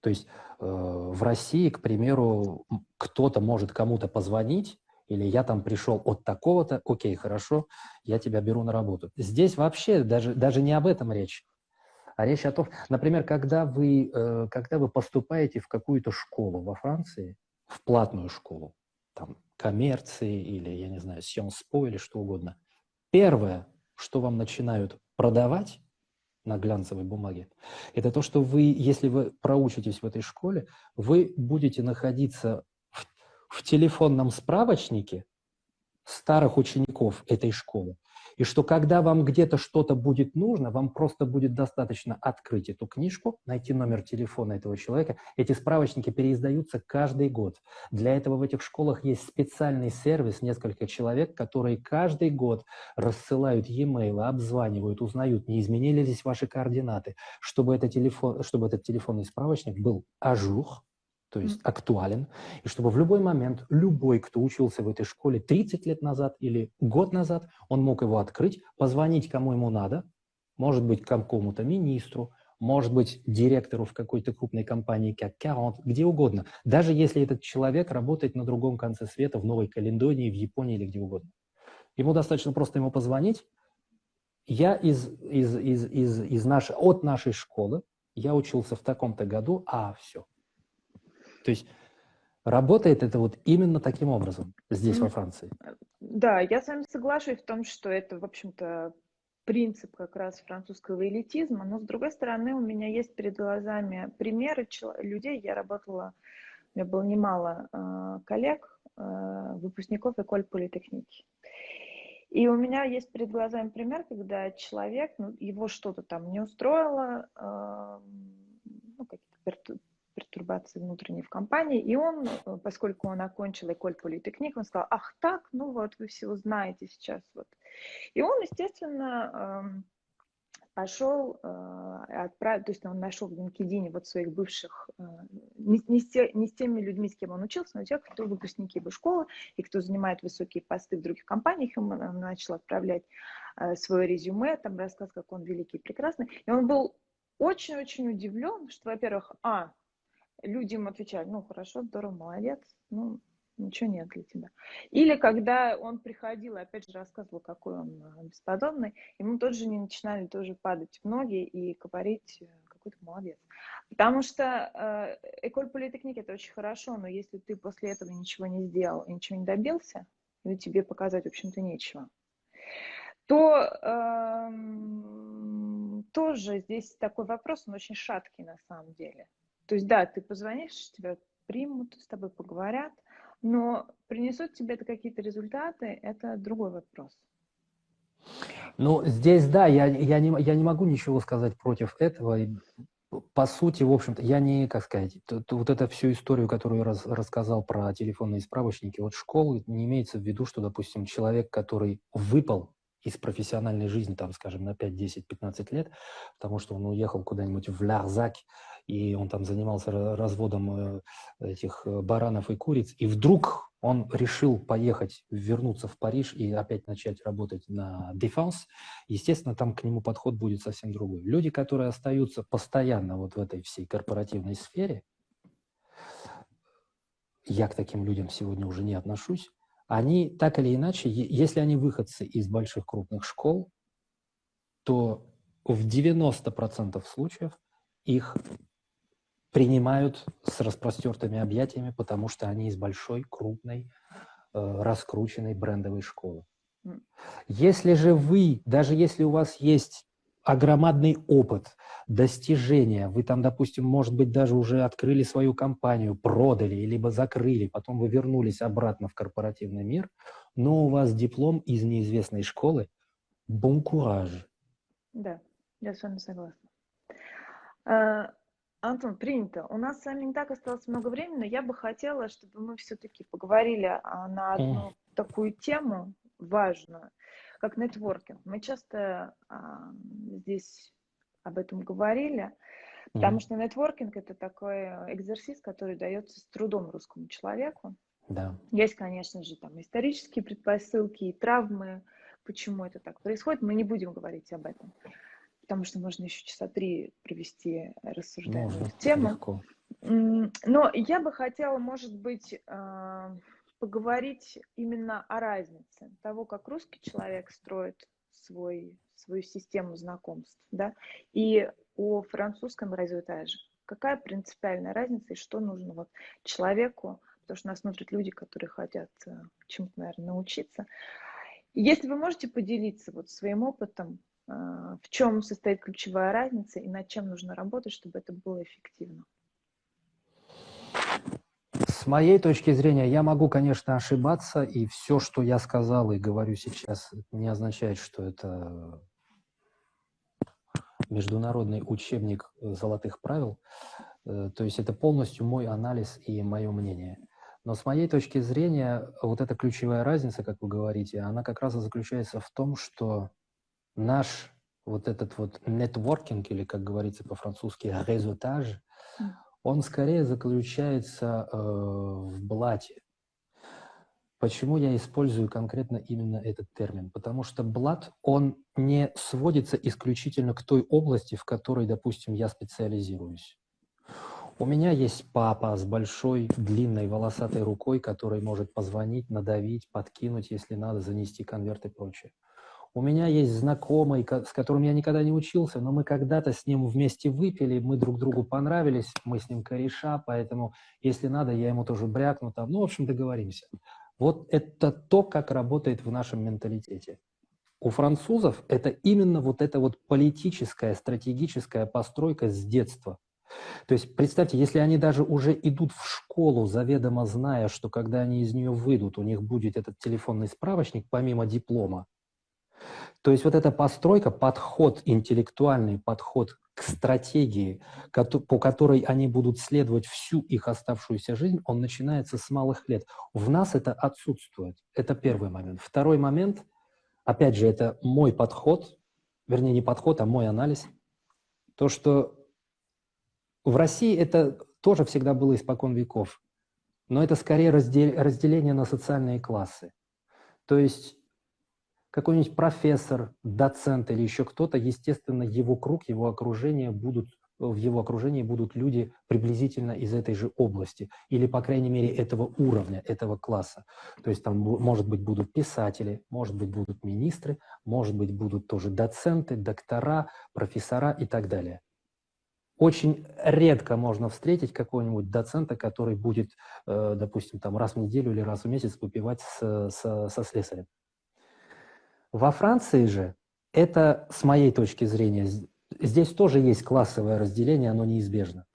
То есть э, в России, к примеру, кто-то может кому-то позвонить, или я там пришел от такого-то, окей, хорошо, я тебя беру на работу. Здесь вообще даже, даже не об этом речь. А речь о том, например, когда вы, э, когда вы поступаете в какую-то школу во Франции, в платную школу, там, коммерции или, я не знаю, Сионспо или что угодно, первое, что вам начинают продавать на глянцевой бумаге, это то, что вы, если вы проучитесь в этой школе, вы будете находиться в, в телефонном справочнике старых учеников этой школы, и что когда вам где-то что-то будет нужно, вам просто будет достаточно открыть эту книжку, найти номер телефона этого человека. Эти справочники переиздаются каждый год. Для этого в этих школах есть специальный сервис, несколько человек, которые каждый год рассылают e-mail, обзванивают, узнают, не изменились ваши координаты, чтобы, это телефон, чтобы этот телефонный справочник был à jour, то есть актуален, и чтобы в любой момент любой, кто учился в этой школе 30 лет назад или год назад, он мог его открыть, позвонить кому ему надо, может быть, какому-то министру, может быть, директору в какой-то крупной компании, как Caron, где угодно, даже если этот человек работает на другом конце света, в Новой Каледонии, в Японии или где угодно. Ему достаточно просто ему позвонить. Я из, из, из, из, из нашей, от нашей школы, я учился в таком-то году, а все, то есть работает это вот именно таким образом здесь, во Франции. Да, я с вами соглашусь в том, что это, в общем-то, принцип как раз французского элитизма, но с другой стороны у меня есть перед глазами примеры людей, я работала, у меня было немало э, коллег, э, выпускников Эколь Политехники. И у меня есть перед глазами пример, когда человек, ну, его что-то там не устроило, э, ну, какие-то пертурбации внутренней в компании. И он, э, поскольку он окончил Эколь Политехник, он сказал, ах так, ну вот вы все узнаете сейчас. Вот. И он, естественно, эм, пошел, э, отправил, то есть он нашел в LinkedIn вот своих бывших, э, не, не, с те, не с теми людьми, с кем он учился, но тех, кто выпускники его школы и кто занимает высокие посты в других компаниях, ему начал отправлять свое резюме, там рассказ, как он великий и прекрасный. И он был очень-очень удивлен, что, во-первых, а, люди ему отвечали, ну, хорошо, здорово, молодец, ну, ничего нет для тебя. Или когда он приходил, опять же рассказывал, какой он э, бесподобный, ему тоже не начинали тоже падать в ноги и говорить, э, какой ты молодец. Потому что э, эколь политехники это очень хорошо, но если ты после этого ничего не сделал и ничего не добился, и тебе показать, в общем-то, нечего, то э, тоже здесь такой вопрос, он очень шаткий на самом деле. То есть, да, ты позвонишь, тебя примут, с тобой поговорят, но принесут тебе это какие-то результаты, это другой вопрос. Ну, здесь, да, я, я, не, я не могу ничего сказать против этого. По сути, в общем-то, я не, как сказать, то, то, вот эту всю историю, которую я раз, рассказал про телефонные справочники от школы, не имеется в виду, что, допустим, человек, который выпал из профессиональной жизни, там, скажем, на 5, 10, 15 лет, потому что он уехал куда-нибудь в Лярзак, и он там занимался разводом э, этих э, баранов и куриц, и вдруг он решил поехать, вернуться в Париж и опять начать работать на Défense, естественно, там к нему подход будет совсем другой. Люди, которые остаются постоянно вот в этой всей корпоративной сфере, я к таким людям сегодня уже не отношусь, они так или иначе, если они выходцы из больших крупных школ, то в 90% случаев их принимают с распростертыми объятиями, потому что они из большой, крупной, э, раскрученной брендовой школы. Если же вы, даже если у вас есть огромадный опыт, достижения, вы там, допустим, может быть, даже уже открыли свою компанию, продали, либо закрыли, потом вы вернулись обратно в корпоративный мир, но у вас диплом из неизвестной школы, бон кураж. Да, я с вами согласна. Антон, принято. У нас с вами не так осталось много времени, но я бы хотела, чтобы мы все-таки поговорили а, на одну mm. такую тему важную, как нетворкинг. Мы часто а, здесь об этом говорили, потому mm. что нетворкинг это такой экзерсис, который дается с трудом русскому человеку. Да. Есть, конечно же, там исторические предпосылки и травмы, почему это так происходит. Мы не будем говорить об этом потому что можно еще часа три провести, рассуждая эту тему. Легко. Но я бы хотела, может быть, а, поговорить именно о разнице того, как русский человек строит свой, свою систему знакомств, да, и о французском развитаже. Какая принципиальная разница и что нужно вот человеку, потому что нас смотрят люди, которые хотят э, чему-то, наверное, научиться. Если вы можете поделиться вот своим опытом, в чем состоит ключевая разница и над чем нужно работать, чтобы это было эффективно? С моей точки зрения, я могу, конечно, ошибаться, и все, что я сказал и говорю сейчас, не означает, что это международный учебник золотых правил. Э, то есть это полностью мой анализ и мое мнение. Но с моей точки зрения, вот эта ключевая разница, как вы говорите, она как раз и заключается в том, что наш вот этот вот нетворкинг, или, как говорится по-французски, результаж, он скорее заключается э, в блате. Почему я использую конкретно именно этот термин? Потому что блат, он не сводится исключительно к той области, в которой, допустим, я специализируюсь. У меня есть папа с большой, длинной, волосатой рукой, который может позвонить, надавить, подкинуть, если надо, занести конверт и прочее. У меня есть знакомый, с которым я никогда не учился, но мы когда-то с ним вместе выпили, мы друг другу понравились, мы с ним кореша, поэтому, если надо, я ему тоже брякну там. Ну, в общем, договоримся. Вот это то, как работает в нашем менталитете. У французов это именно вот эта вот политическая, стратегическая постройка с детства. То есть представьте, если они даже уже идут в школу, заведомо зная, что когда они из нее выйдут, у них будет этот телефонный справочник помимо диплома, то есть вот эта постройка, подход, интеллектуальный подход к стратегии, по которой они будут следовать всю их оставшуюся жизнь, он начинается с малых лет. В нас это отсутствует. Это первый момент. Второй момент, опять же, это мой подход, вернее, не подход, а мой анализ. То, что в России это тоже всегда было испокон веков, но это скорее разделение на социальные классы. То есть какой-нибудь профессор, доцент или еще кто-то, естественно, его круг, его окружение будут, в его окружении будут люди приблизительно из этой же области, или, по крайней мере, этого уровня, этого класса. То есть там, может быть, будут писатели, может быть, будут министры, может быть, будут тоже доценты, доктора, профессора и так далее. Очень редко можно встретить какого-нибудь доцента, который будет, э, допустим, там раз в неделю или раз в месяц выпивать с, с, со слесарем. Во Франции же это, с моей точки зрения, здесь тоже есть классовое разделение, оно неизбежно.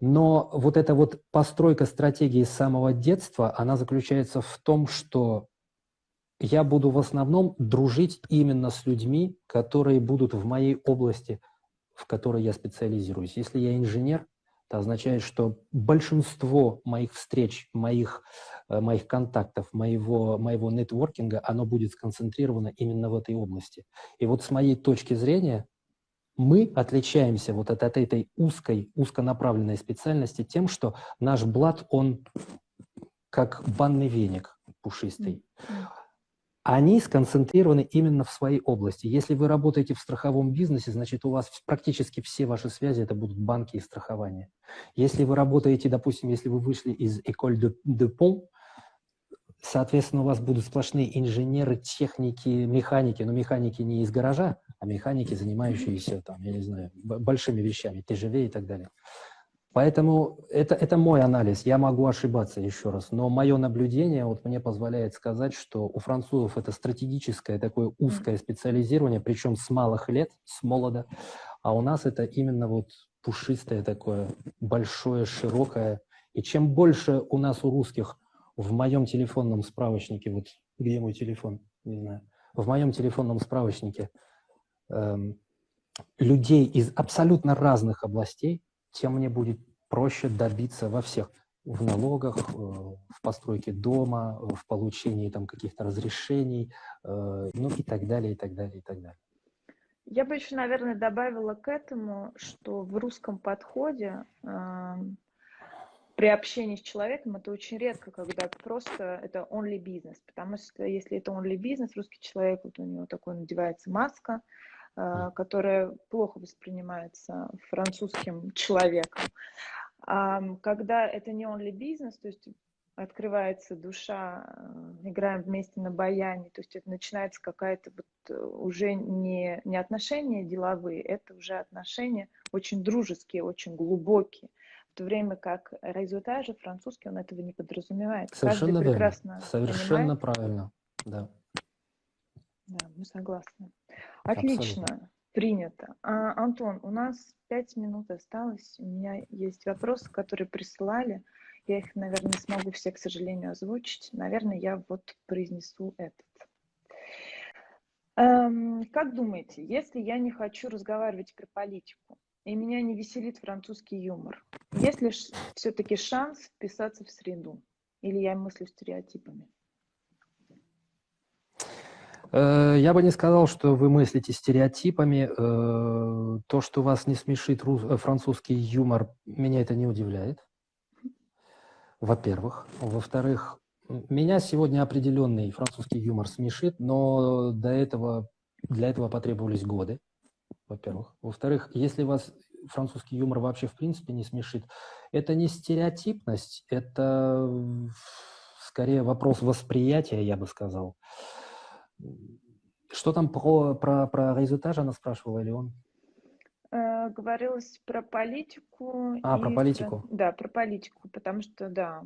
Но вот эта вот постройка стратегии с самого детства, она заключается в том, что я буду в основном дружить именно с людьми, которые будут в моей области, в которой я специализируюсь. Если я инженер, это означает, что большинство моих встреч, моих, моих контактов, моего, моего нетворкинга, оно будет сконцентрировано именно в этой области. И вот с моей точки зрения, мы отличаемся вот от, от этой узкой, узконаправленной специальности тем, что наш блат, он как банный веник пушистый они сконцентрированы именно в своей области. Если вы работаете в страховом бизнесе, значит, у вас практически все ваши связи – это будут банки и страхование. Если вы работаете, допустим, если вы вышли из École de, de Pont, соответственно, у вас будут сплошные инженеры, техники, механики, но механики не из гаража, а механики, занимающиеся, там, я не знаю, большими вещами, ТЖВ и так далее. Поэтому это, это мой анализ, я могу ошибаться еще раз, но мое наблюдение вот мне позволяет сказать, что у французов это стратегическое такое узкое специализирование, причем с малых лет, с молода, а у нас это именно вот пушистое такое, большое, широкое. И чем больше у нас у русских в моем телефонном справочнике, вот где мой телефон, не знаю, в моем телефонном справочнике эм, людей из абсолютно разных областей, тем мне будет проще добиться во всех в налогах, э, в постройке дома, в получении там каких-то разрешений, э, ну и так далее, и так далее, и так далее. Я бы еще, наверное, добавила к этому, что в русском подходе э, при общении с человеком это очень редко, когда просто это only business, потому что если это only business, русский человек, вот у него такой надевается маска, э, которая плохо воспринимается французским человеком. Когда это не only бизнес, то есть открывается душа, э, играем вместе на баяне, то есть это начинается какая-то вот э, уже не, не отношения деловые, это уже отношения очень дружеские, очень глубокие. В то время как результат французский, он этого не подразумевает. Совершенно Каждый прекрасно Совершенно понимает. правильно, да. Да, мы согласны. Отлично. Абсолютно. Принято. А, Антон, у нас пять минут осталось. У меня есть вопросы, которые присылали. Я их, наверное, не смогу все, к сожалению, озвучить. Наверное, я вот произнесу этот. Эм, как думаете, если я не хочу разговаривать про политику, и меня не веселит французский юмор, есть ли все-таки шанс вписаться в среду? Или я мыслю стереотипами? Э, я бы не сказал, что вы мыслите стереотипами. Э, то, что вас не смешит э, французский юмор, меня это не удивляет. Во-первых. Во-вторых, меня сегодня определенный французский юмор смешит, но до этого, для этого потребовались годы, во-первых. Во-вторых, если вас французский юмор вообще в принципе не смешит, это не стереотипность, это скорее вопрос восприятия, я бы сказал. Что там про, про, про результат она спрашивала или он? Э, говорилось про политику. А, про политику. Да, про политику, потому что, да.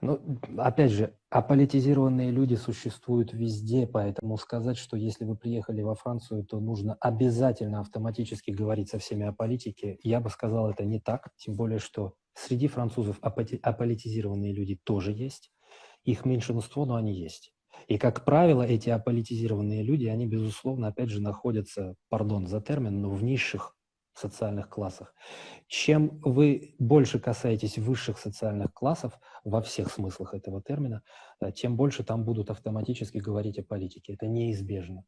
Ну, опять же, аполитизированные люди существуют везде, поэтому сказать, что если вы приехали во Францию, то нужно обязательно автоматически говорить со всеми о политике, я бы сказал, это не так, тем более, что среди французов аполитизированные люди тоже есть, их меньшинство, но они есть. И, как правило, эти аполитизированные люди, они, безусловно, опять же, находятся, пардон за термин, но в низших социальных классах. Чем вы больше касаетесь высших социальных классов, во всех смыслах этого термина, э, тем больше там будут автоматически говорить о политике. Это неизбежно.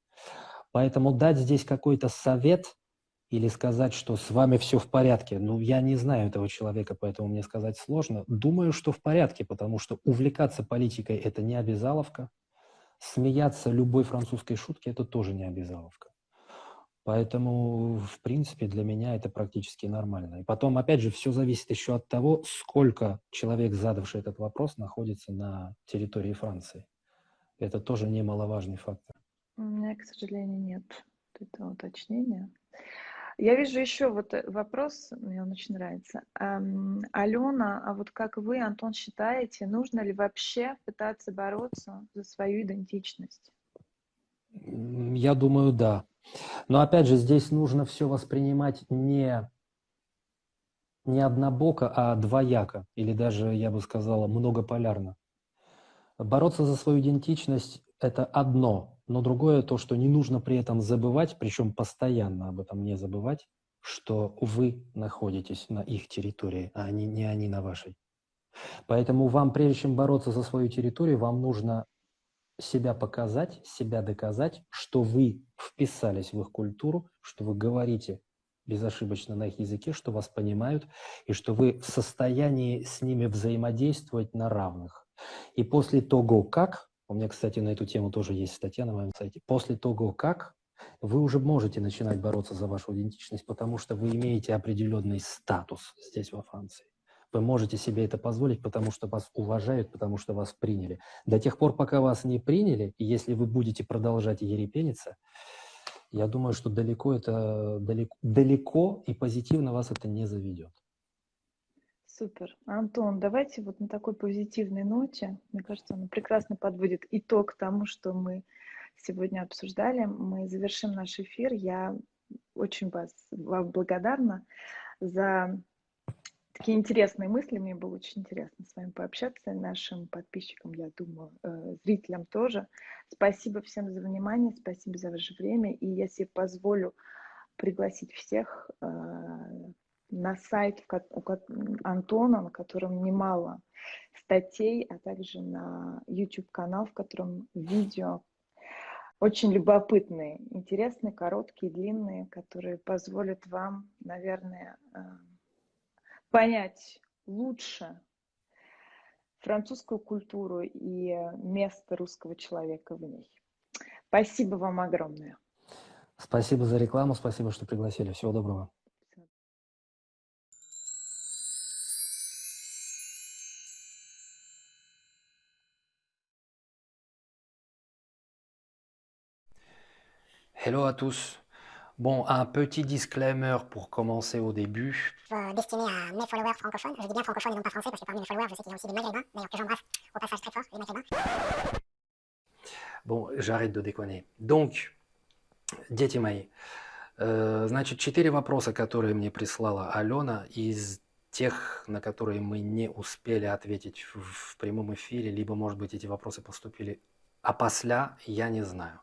Поэтому дать здесь какой-то совет или сказать, что с вами все в порядке, ну, я не знаю этого человека, поэтому мне сказать сложно. Думаю, что в порядке, потому что увлекаться политикой – это не обязаловка, смеяться любой французской шутки – это тоже не обязаловка. Поэтому, в принципе, для меня это практически нормально. И потом, опять же, все зависит еще от того, сколько человек, задавший этот вопрос, находится на территории Франции. Это тоже немаловажный фактор. У меня, к сожалению, нет этого уточнения. Я вижу еще вот э, вопрос, мне он очень нравится. Алена, а вот как вы, Антон, считаете, нужно ли вообще пытаться бороться за свою идентичность? Я думаю, да. Но опять же, здесь нужно все воспринимать не, не однобоко, а двояко, или даже, я бы сказала, многополярно. Бороться за свою идентичность – это одно, но другое то, что не нужно при этом забывать, причем постоянно об этом не забывать, что вы находитесь на их территории, а не, не они на вашей. Поэтому вам, прежде чем бороться за свою территорию, вам нужно себя показать, себя доказать, что вы вписались в их культуру, что вы говорите безошибочно на их языке, что вас понимают, и что вы в состоянии с ними взаимодействовать на равных. И после того, как у меня, кстати, на эту тему тоже есть статья на моем сайте. После того, как вы уже можете начинать бороться за вашу идентичность, потому что вы имеете определенный статус здесь, во Франции. Вы можете себе это позволить, потому что вас уважают, потому что вас приняли. До тех пор, пока вас не приняли, и если вы будете продолжать ерепениться, я думаю, что далеко, это, далеко, далеко и позитивно вас это не заведет. Супер. Антон, давайте вот на такой позитивной ноте, мне кажется, она прекрасно подводит итог тому, что мы сегодня обсуждали. Мы завершим наш эфир. Я очень вас, вам благодарна за такие интересные мысли. Мне было очень интересно с вами пообщаться, нашим подписчикам, я думаю, э, зрителям тоже. Спасибо всем за внимание, спасибо за ваше время. И я себе позволю пригласить всех э, на сайт Антона, на котором немало статей, а также на YouTube-канал, в котором видео очень любопытные, интересные, короткие, длинные, которые позволят вам, наверное, э, понять лучше французскую культуру и место русского человека в ней. Спасибо вам огромное. Спасибо за рекламу, спасибо, что пригласили. Всего доброго. Hello à tous. Bon, un petit disclaimer pour commencer au début. Euh, destiné à mes followers francophones. Je dis bien francophones et non pas français parce que parmi mes followers, je sais qu'il y a aussi des maghrébins, d'ailleurs que j'embrasse au passage très fort, les maghrébins. Bon, j'arrête de déconner. Donc, дети мои, э, значит, четыре вопроса, которые мне прислала Алена, из тех, на которые мы не успели ответить в, в прямом эфире, либо, может быть, эти вопросы поступили опосля, я не знаю.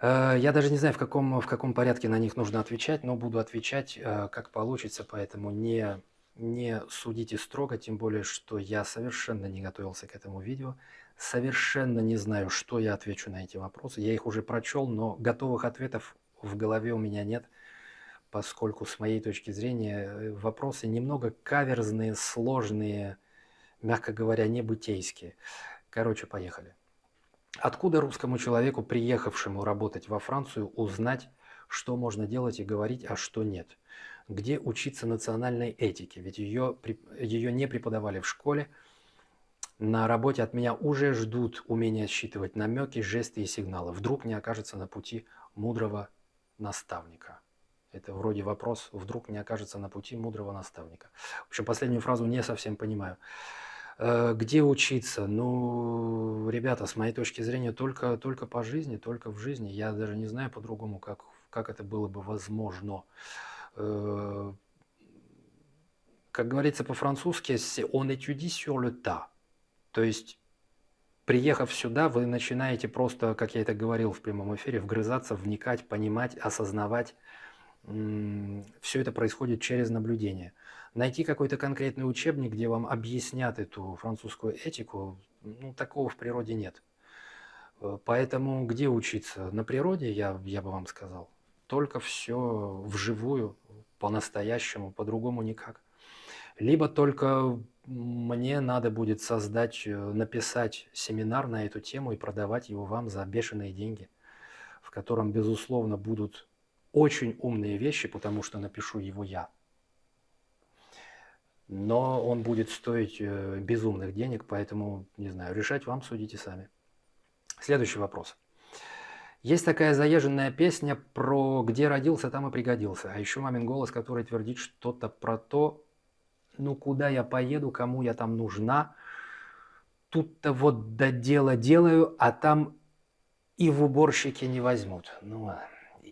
Э, я даже не знаю, в каком, в каком порядке на них нужно отвечать, но буду отвечать, э, как получится, поэтому не, не судите строго, тем более, что я совершенно не готовился к этому видео, совершенно не знаю, что я отвечу на эти вопросы. Я их уже прочел, но готовых ответов в голове у меня нет, поскольку с моей точки зрения вопросы немного каверзные, сложные, мягко говоря, не бытейские. Короче, поехали. Откуда русскому человеку, приехавшему работать во Францию, узнать, что можно делать и говорить, а что нет? Где учиться национальной этике? Ведь ее, ее не преподавали в школе. На работе от меня уже ждут умения считывать намеки, жесты и сигналы. Вдруг не окажется на пути мудрого наставника. Это вроде вопрос, вдруг не окажется на пути мудрого наставника. В общем, последнюю фразу не совсем понимаю. Э, где учиться? Ну, ребята, с моей точки зрения, только, только по жизни, только в жизни. Я даже не знаю по-другому, как, как это было бы возможно. Э, как говорится по-французски, on étudie sur le tas. То есть, приехав сюда, вы начинаете просто, как я это говорил в прямом эфире, вгрызаться, вникать, понимать, осознавать. Все это происходит через наблюдение найти какой-то конкретный учебник, где вам объяснят эту французскую этику, ну, такого в природе нет. Э, поэтому где учиться? На природе, я, я бы вам сказал. Только все вживую, по-настоящему, по-другому никак. Либо только мне надо будет создать, э, написать семинар на эту тему и продавать его вам за бешеные деньги, в котором, безусловно, будут очень умные вещи, потому что напишу его я но он будет стоить э, безумных денег, поэтому, не знаю, решать вам, судите сами. Следующий вопрос. Есть такая заезженная песня про «Где родился, там и пригодился», а еще мамин голос, который твердит что-то про то, ну куда я поеду, кому я там нужна, тут-то вот до дела делаю, а там и в уборщике не возьмут. Ну,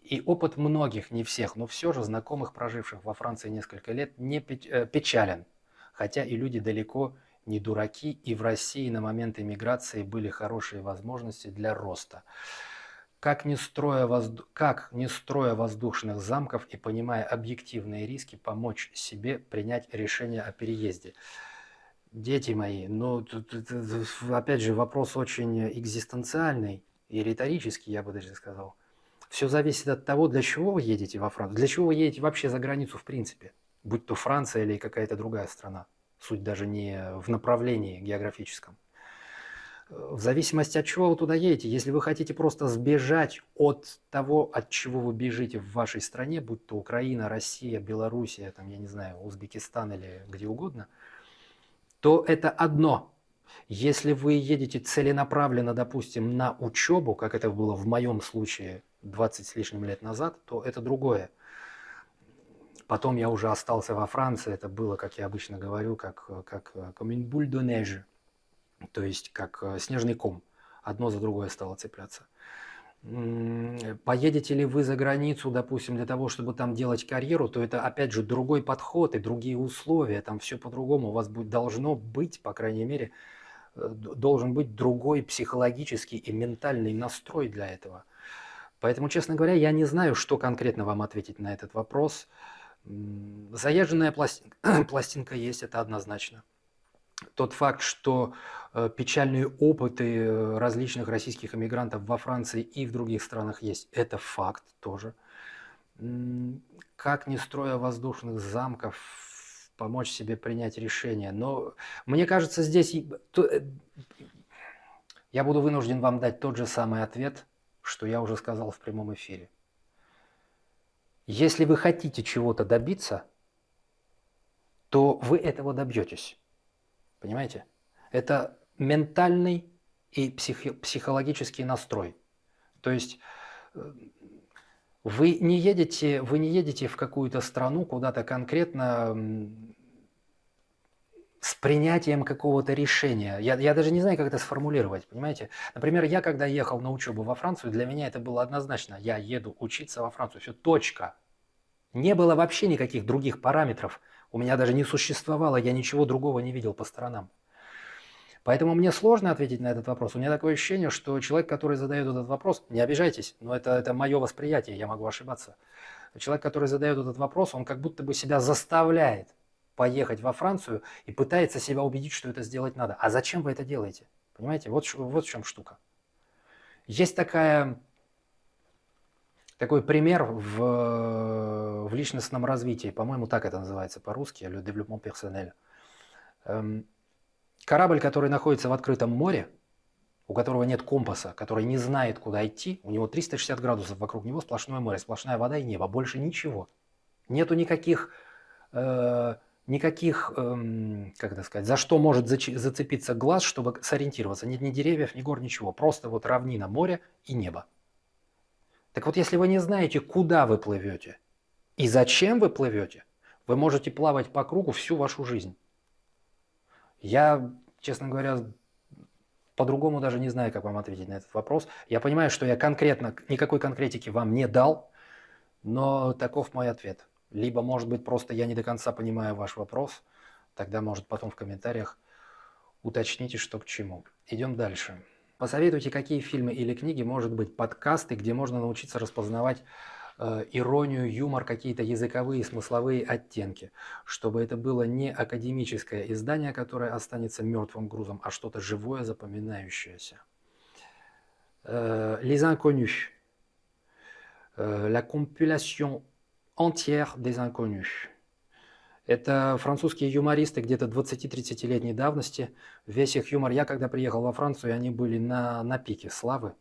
и опыт многих, не всех, но все же знакомых, проживших во Франции несколько лет, не э, печален. Хотя и люди далеко не дураки, и в России на момент иммиграции были хорошие возможности для роста. Как не, строя возду... как не строя воздушных замков и понимая объективные риски, помочь себе принять решение о переезде. Дети мои, ну, тут, опять же, вопрос очень экзистенциальный и риторический, я бы даже сказал. Все зависит от того, для чего вы едете во Францию, для чего вы едете вообще за границу в принципе, будь то Франция или какая-то другая страна. Суть даже не в направлении географическом. В зависимости от чего вы туда едете, если вы хотите просто сбежать от того, от чего вы бежите в вашей стране, будь то Украина, Россия, Белоруссия, там, я не знаю, Узбекистан или где угодно, то это одно. Если вы едете целенаправленно, допустим, на учебу, как это было в моем случае 20 с лишним лет назад, то это другое. Потом я уже остался во Франции, это было, как я обычно говорю, как, как коммюнбуль de neige, то есть как э, снежный ком, одно за другое стало цепляться. Поедете ли вы за границу, допустим, для того, чтобы там делать карьеру, то это опять же другой подход и другие условия, там все по-другому. У вас будет, должно быть, по крайней мере, э, должен быть другой психологический и ментальный настрой для этого – Поэтому, честно говоря, я не знаю, что конкретно вам ответить на этот вопрос. Заезженная пластинка, пластинка есть, это однозначно. Тот факт, что э, печальные опыты э, различных российских иммигрантов во Франции и в других странах есть, это факт тоже. Как не строя воздушных замков, помочь себе принять решение. Но мне кажется, здесь э, я буду вынужден вам дать тот же самый ответ, что я уже сказал в прямом эфире. Если вы хотите чего-то добиться, то вы этого добьетесь. Понимаете? Это ментальный и психи- психологический настрой. То есть э, вы не едете, вы не едете в какую-то страну куда-то конкретно с принятием какого-то решения. Я, я даже не знаю, как это сформулировать, понимаете? Например, я когда ехал на учебу во Францию, для меня это было однозначно. Я еду учиться во Францию, все, точка. Не было вообще никаких других параметров. У меня даже не существовало, я ничего другого не видел по сторонам. Поэтому мне сложно ответить на этот вопрос. У меня такое ощущение, что человек, который задает этот вопрос, не обижайтесь, но это, это мое восприятие, я могу ошибаться. Человек, который задает этот вопрос, он как будто бы себя заставляет поехать во Францию и пытается себя убедить, что это сделать надо. А зачем вы это делаете? Понимаете, вот, вот в чем штука. Есть такая, такой пример в, в личностном развитии, по-моему, так это называется по-русски, le développement personnel. Эм, Корабль, который находится в открытом море, у которого нет компаса, который не знает, куда идти, у него 360 градусов вокруг него сплошное море, сплошная вода и небо, больше ничего. Нету никаких, э, никаких э, как это сказать, за что может зацепиться глаз, чтобы сориентироваться. Нет ни деревьев, ни гор, ничего. Просто вот равнина, море и небо. Так вот, если вы не знаете, куда вы плывете и зачем вы плывете, вы можете плавать по кругу всю вашу жизнь. Я, честно говоря, по-другому даже не знаю, как вам ответить на этот вопрос. Я понимаю, что я конкретно, никакой конкретики вам не дал, но таков мой ответ. Либо, может быть, просто я не до конца понимаю ваш вопрос, тогда, может, потом в комментариях уточните, что к чему. Идем дальше. Посоветуйте, какие фильмы или книги, может быть, подкасты, где можно научиться распознавать Э, иронию, юмор, какие-то языковые, смысловые оттенки, чтобы это было не академическое издание, которое останется мертвым грузом, а что-то живое, запоминающееся. Euh, les inconnus. Euh, la compilation entière des inconnus. Это французские юмористы где-то 20-30-летней давности. Весь их юмор. Я когда приехал во Францию, они были на, на пике славы.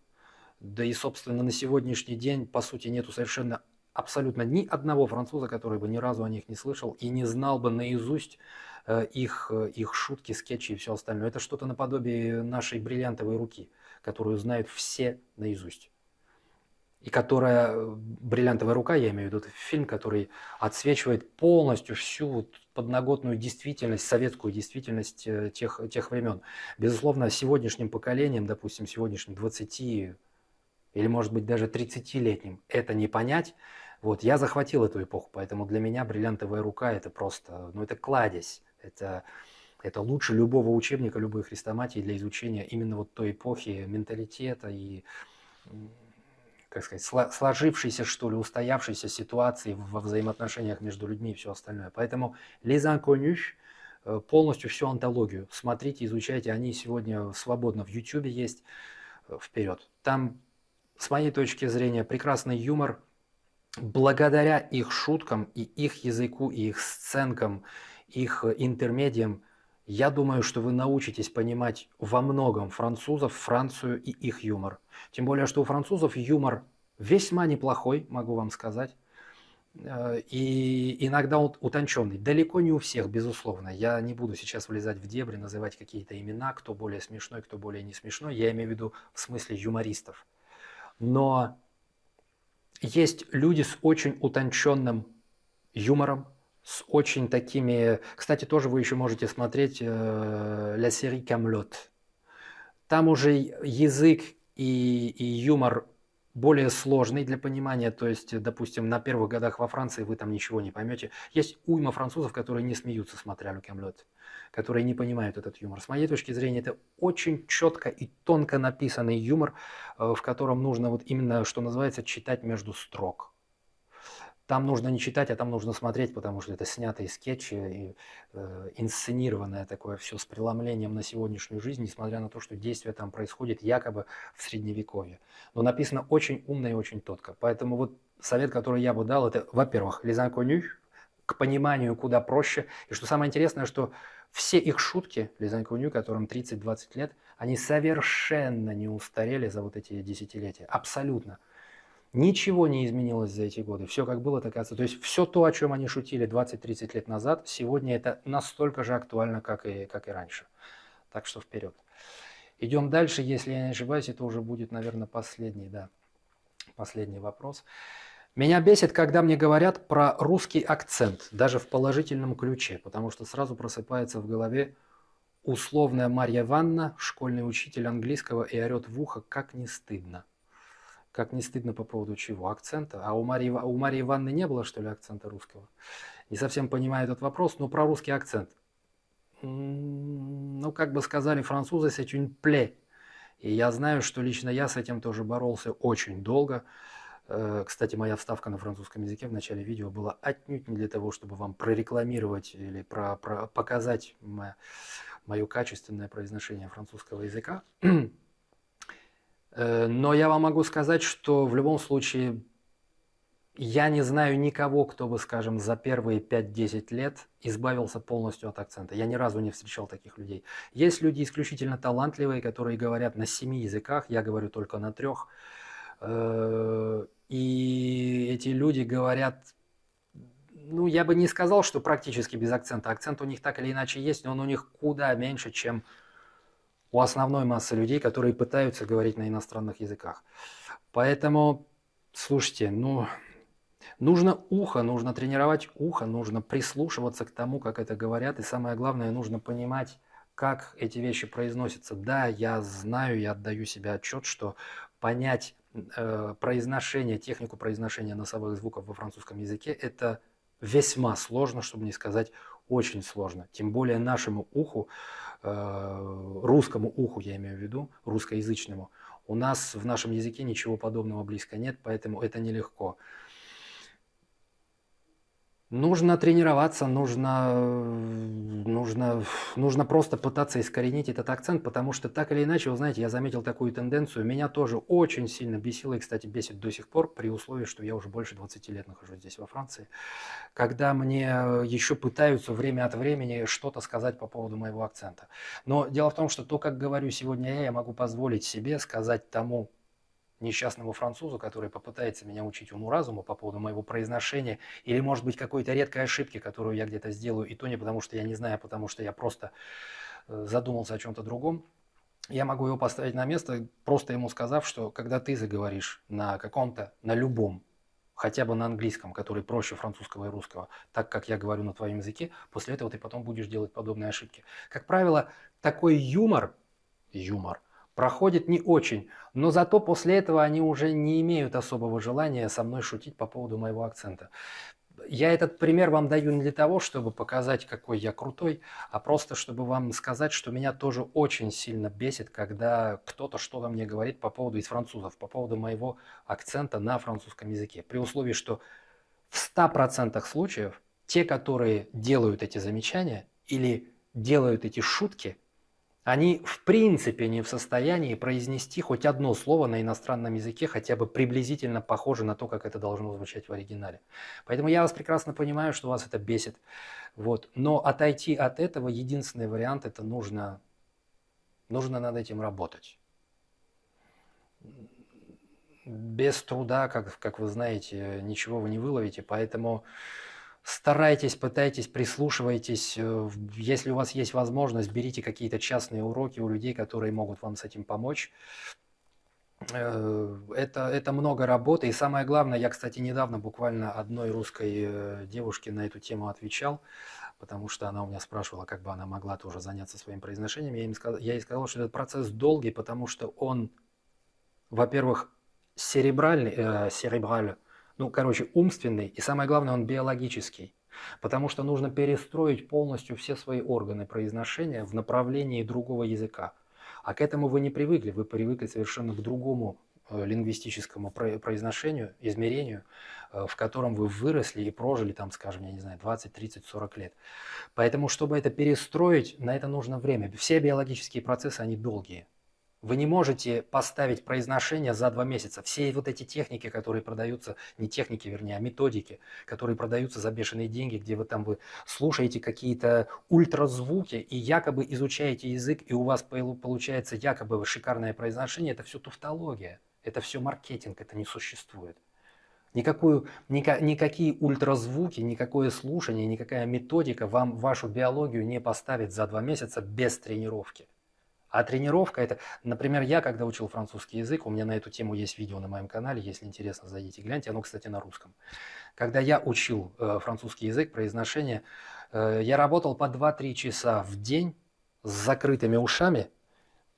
Да и, собственно, на сегодняшний день, по сути, нету совершенно абсолютно ни одного француза, который бы ни разу о них не слышал и не знал бы наизусть э, их, э, их шутки, скетчи и все остальное. Это что-то наподобие нашей бриллиантовой руки, которую знают все наизусть. И которая, э, бриллиантовая рука, я имею в виду, это фильм, который отсвечивает полностью всю подноготную действительность, советскую действительность тех, тех времен. Безусловно, сегодняшним поколением, допустим, сегодняшним 20 или, может быть, даже 30-летним это не понять. Вот, я захватил эту эпоху, поэтому для меня бриллиантовая рука – это просто, ну, это кладезь, это, это лучше любого учебника, любой хрестоматии для изучения именно вот той эпохи менталитета и, как сказать, сложившейся, что ли, устоявшейся ситуации во взаимоотношениях между людьми и все остальное. Поэтому Les Inconnus э, полностью всю антологию смотрите, изучайте, они сегодня свободно в YouTube есть, э, вперед. Там с моей точки зрения, прекрасный юмор, благодаря их шуткам и их языку, и их сценкам, их интермедиям, я думаю, что вы научитесь понимать во многом французов, Францию и их юмор. Тем более, что у французов юмор весьма неплохой, могу вам сказать. Э, и иногда он утонченный. Далеко не у всех, безусловно. Я не буду сейчас влезать в дебри, называть какие-то имена, кто более смешной, кто более не смешной. Я имею в виду в смысле юмористов. Но есть люди с очень утонченным юмором, с очень такими... Кстати, тоже вы еще можете смотреть э, La série Camelot. Там уже язык и, и юмор более сложный для понимания. То есть, допустим, на первых годах во Франции вы там ничего не поймете. Есть уйма французов, которые не смеются, смотря «Le Camelot», которые не понимают этот юмор. С моей точки зрения, это очень четко и тонко написанный юмор, э, в котором нужно вот именно, что называется, читать между строк. Там нужно не читать, а там нужно смотреть, потому что это снятые скетчи, и, э, инсценированное такое все с преломлением на сегодняшнюю жизнь, несмотря на то, что действие там происходит якобы в средневековье. Но написано очень умно и очень тотко. Поэтому вот совет, который я бы дал, это, во-первых, Лизан Коню, к пониманию куда проще. И что самое интересное, что все их шутки, Лизан Коню, которым 30-20 лет, они совершенно не устарели за вот эти десятилетия. Абсолютно. Ничего не изменилось за эти годы. Все как было, так и остается. То есть все то, о чем они шутили 20-30 лет назад, сегодня это настолько же актуально, как и, как и раньше. Так что вперед. Идем дальше. Если я не ошибаюсь, это уже будет, наверное, последний, да, последний вопрос. Меня бесит, когда мне говорят про русский акцент, даже в положительном ключе, потому что сразу просыпается в голове условная Марья Ванна, школьный учитель английского, и орет в ухо, как не стыдно. Как не стыдно по поводу чего? Акцента. А у Марии, у Марии Ивановны не было, что ли, акцента русского? Не совсем понимаю этот вопрос, но про русский акцент. Ну, как бы сказали французы, c'est une plaie. И я знаю, что лично я с этим тоже боролся очень долго. Э, кстати, моя вставка на французском языке в начале видео была отнюдь не для того, чтобы вам прорекламировать или про, про, показать мое, мое качественное произношение французского языка. Э, но я вам могу сказать, что в любом случае я не знаю никого, кто бы, скажем, за первые 5-10 лет избавился полностью от акцента. Я ни разу не встречал таких людей. Есть люди исключительно талантливые, которые говорят на семи языках, я говорю только на трех. Э, и эти люди говорят, ну, я бы не сказал, что практически без акцента. Акцент у них так или иначе есть, но он у них куда меньше, чем у основной массы людей, которые пытаются говорить на иностранных языках. Поэтому, слушайте, ну, нужно ухо, нужно тренировать ухо, нужно прислушиваться к тому, как это говорят, и самое главное, нужно понимать, как эти вещи произносятся. Да, я знаю, я отдаю себе отчет, что понять э, произношение, технику произношения носовых звуков во французском языке – это весьма сложно, чтобы не сказать очень сложно. Тем более нашему уху русскому уху, я имею в виду, русскоязычному, у нас в нашем языке ничего подобного близко нет, поэтому это нелегко. Нужно тренироваться, нужно, нужно, нужно просто пытаться искоренить этот акцент, потому что так или иначе, вы знаете, я заметил такую тенденцию, меня тоже очень сильно бесило и, кстати, бесит до сих пор, при условии, что я уже больше 20 лет нахожусь здесь во Франции, когда мне еще пытаются время от времени что-то сказать по поводу моего акцента. Но дело в том, что то, как говорю сегодня я, я могу позволить себе сказать тому, несчастному французу, который попытается меня учить уму-разуму по поводу моего произношения, или, может быть, какой-то редкой ошибки, которую я где-то сделаю, и то не потому, что я не знаю, а потому что я просто э, задумался о чем-то другом, я могу его поставить на место, просто ему сказав, что когда ты заговоришь на каком-то, на любом, хотя бы на английском, который проще французского и русского, так как я говорю на твоем языке, после этого ты потом будешь делать подобные ошибки. Как правило, такой юмор, юмор, проходит не очень, но зато после этого они уже не имеют особого желания со мной шутить по поводу моего акцента. Я этот пример вам даю не для того, чтобы показать, какой я крутой, а просто чтобы вам сказать, что меня тоже очень сильно бесит, когда кто-то что-то мне говорит по поводу из французов, по поводу моего акцента на французском языке. При условии, что в 100% случаев те, которые делают эти замечания или делают эти шутки – они в принципе не в состоянии произнести хоть одно слово на иностранном языке, хотя бы приблизительно похоже на то, как это должно звучать в оригинале. Поэтому я вас прекрасно понимаю, что вас это бесит. Вот. Но отойти от этого, единственный вариант, это нужно, нужно над этим работать. Без труда, как, как вы знаете, ничего вы не выловите, поэтому старайтесь, пытайтесь, прислушивайтесь. Э, если у вас есть возможность, берите какие-то частные уроки у людей, которые могут вам с этим помочь. Э, это, это много работы. И самое главное, я, кстати, недавно буквально одной русской э, девушке на эту тему отвечал, потому что она у меня спрашивала, как бы она могла тоже заняться своим произношением. Я, им сказал, я ей сказал, что этот процесс долгий, потому что он, во-первых, серебральный, э, серебраль, ну, короче, умственный и самое главное, он биологический. Потому что нужно перестроить полностью все свои органы произношения в направлении другого языка. А к этому вы не привыкли, вы привыкли совершенно к другому э, лингвистическому произношению, измерению, э, в котором вы выросли и прожили там, скажем, я не знаю, 20, 30, 40 лет. Поэтому, чтобы это перестроить, на это нужно время. Все биологические процессы, они долгие. Вы не можете поставить произношение за два месяца. Все вот эти техники, которые продаются, не техники, вернее, а методики, которые продаются за бешеные деньги, где вы там вы слушаете какие-то ультразвуки и якобы изучаете язык, и у вас получается якобы шикарное произношение, это все туфтология, это все маркетинг, это не существует. Никакую, ника, никакие ультразвуки, никакое слушание, никакая методика вам вашу биологию не поставит за два месяца без тренировки. А тренировка это, например, я когда учил французский язык, у меня на эту тему есть видео на моем канале, если интересно, зайдите, гляньте, оно, кстати, на русском. Когда я учил э, французский язык, произношение, э, я работал по 2-3 часа в день с закрытыми ушами,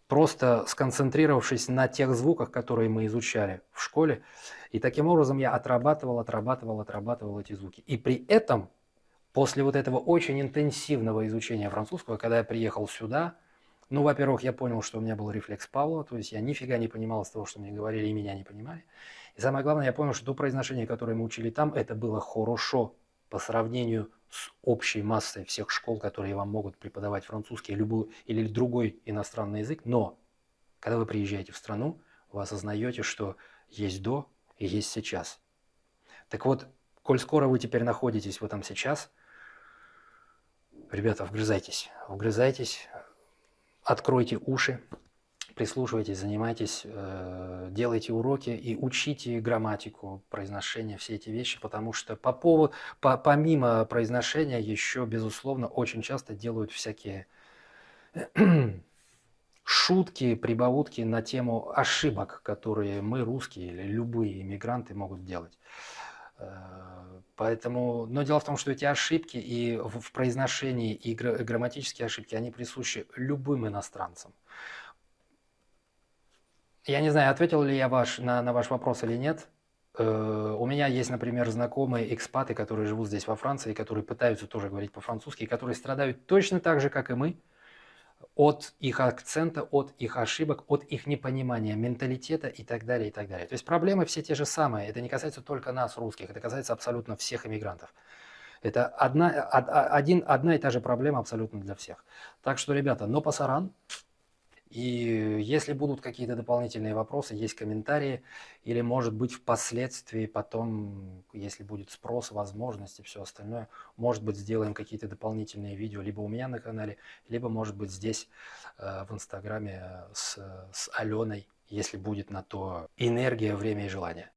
просто сконцентрировавшись на тех звуках, которые мы изучали в школе. И таким образом я отрабатывал, отрабатывал, отрабатывал эти звуки. И при этом, после вот этого очень интенсивного изучения французского, когда я приехал сюда, ну, во-первых, я понял, что у меня был рефлекс Павлова, то есть я нифига не понимал из того, что мне говорили, и меня не понимали. И самое главное, я понял, что то произношение, которое мы учили там, это было хорошо по сравнению с общей массой всех школ, которые вам могут преподавать французский любой, или другой иностранный язык. Но, когда вы приезжаете в страну, вы осознаете, что есть до и есть сейчас. Так вот, коль скоро вы теперь находитесь в этом сейчас, ребята, вгрызайтесь, вгрызайтесь, откройте уши, прислушивайтесь, занимайтесь, э, делайте уроки и учите грамматику, произношение, все эти вещи, потому что по поводу, по, помимо произношения еще, безусловно, очень часто делают всякие шутки, прибаутки на тему ошибок, которые мы, русские или любые иммигранты могут делать. Поэтому, но дело в том, что эти ошибки и в произношении, и грамматические ошибки, они присущи любым иностранцам. Я не знаю, ответил ли я ваш, на, на ваш вопрос или нет. Э, у меня есть, например, знакомые экспаты, которые живут здесь во Франции, которые пытаются тоже говорить по-французски, которые страдают точно так же, как и мы, от их акцента, от их ошибок, от их непонимания менталитета и так далее, и так далее. То есть проблемы все те же самые. Это не касается только нас, русских, это касается абсолютно всех иммигрантов. Это одна, один, одна и та же проблема абсолютно для всех. Так что, ребята, но пасаран, и если будут какие-то дополнительные вопросы, есть комментарии, или, может быть, впоследствии потом, если будет спрос, возможности, все остальное, может быть, сделаем какие-то дополнительные видео либо у меня на канале, либо, может быть, здесь э, в Инстаграме с, с Аленой, если будет на то энергия, время и желание.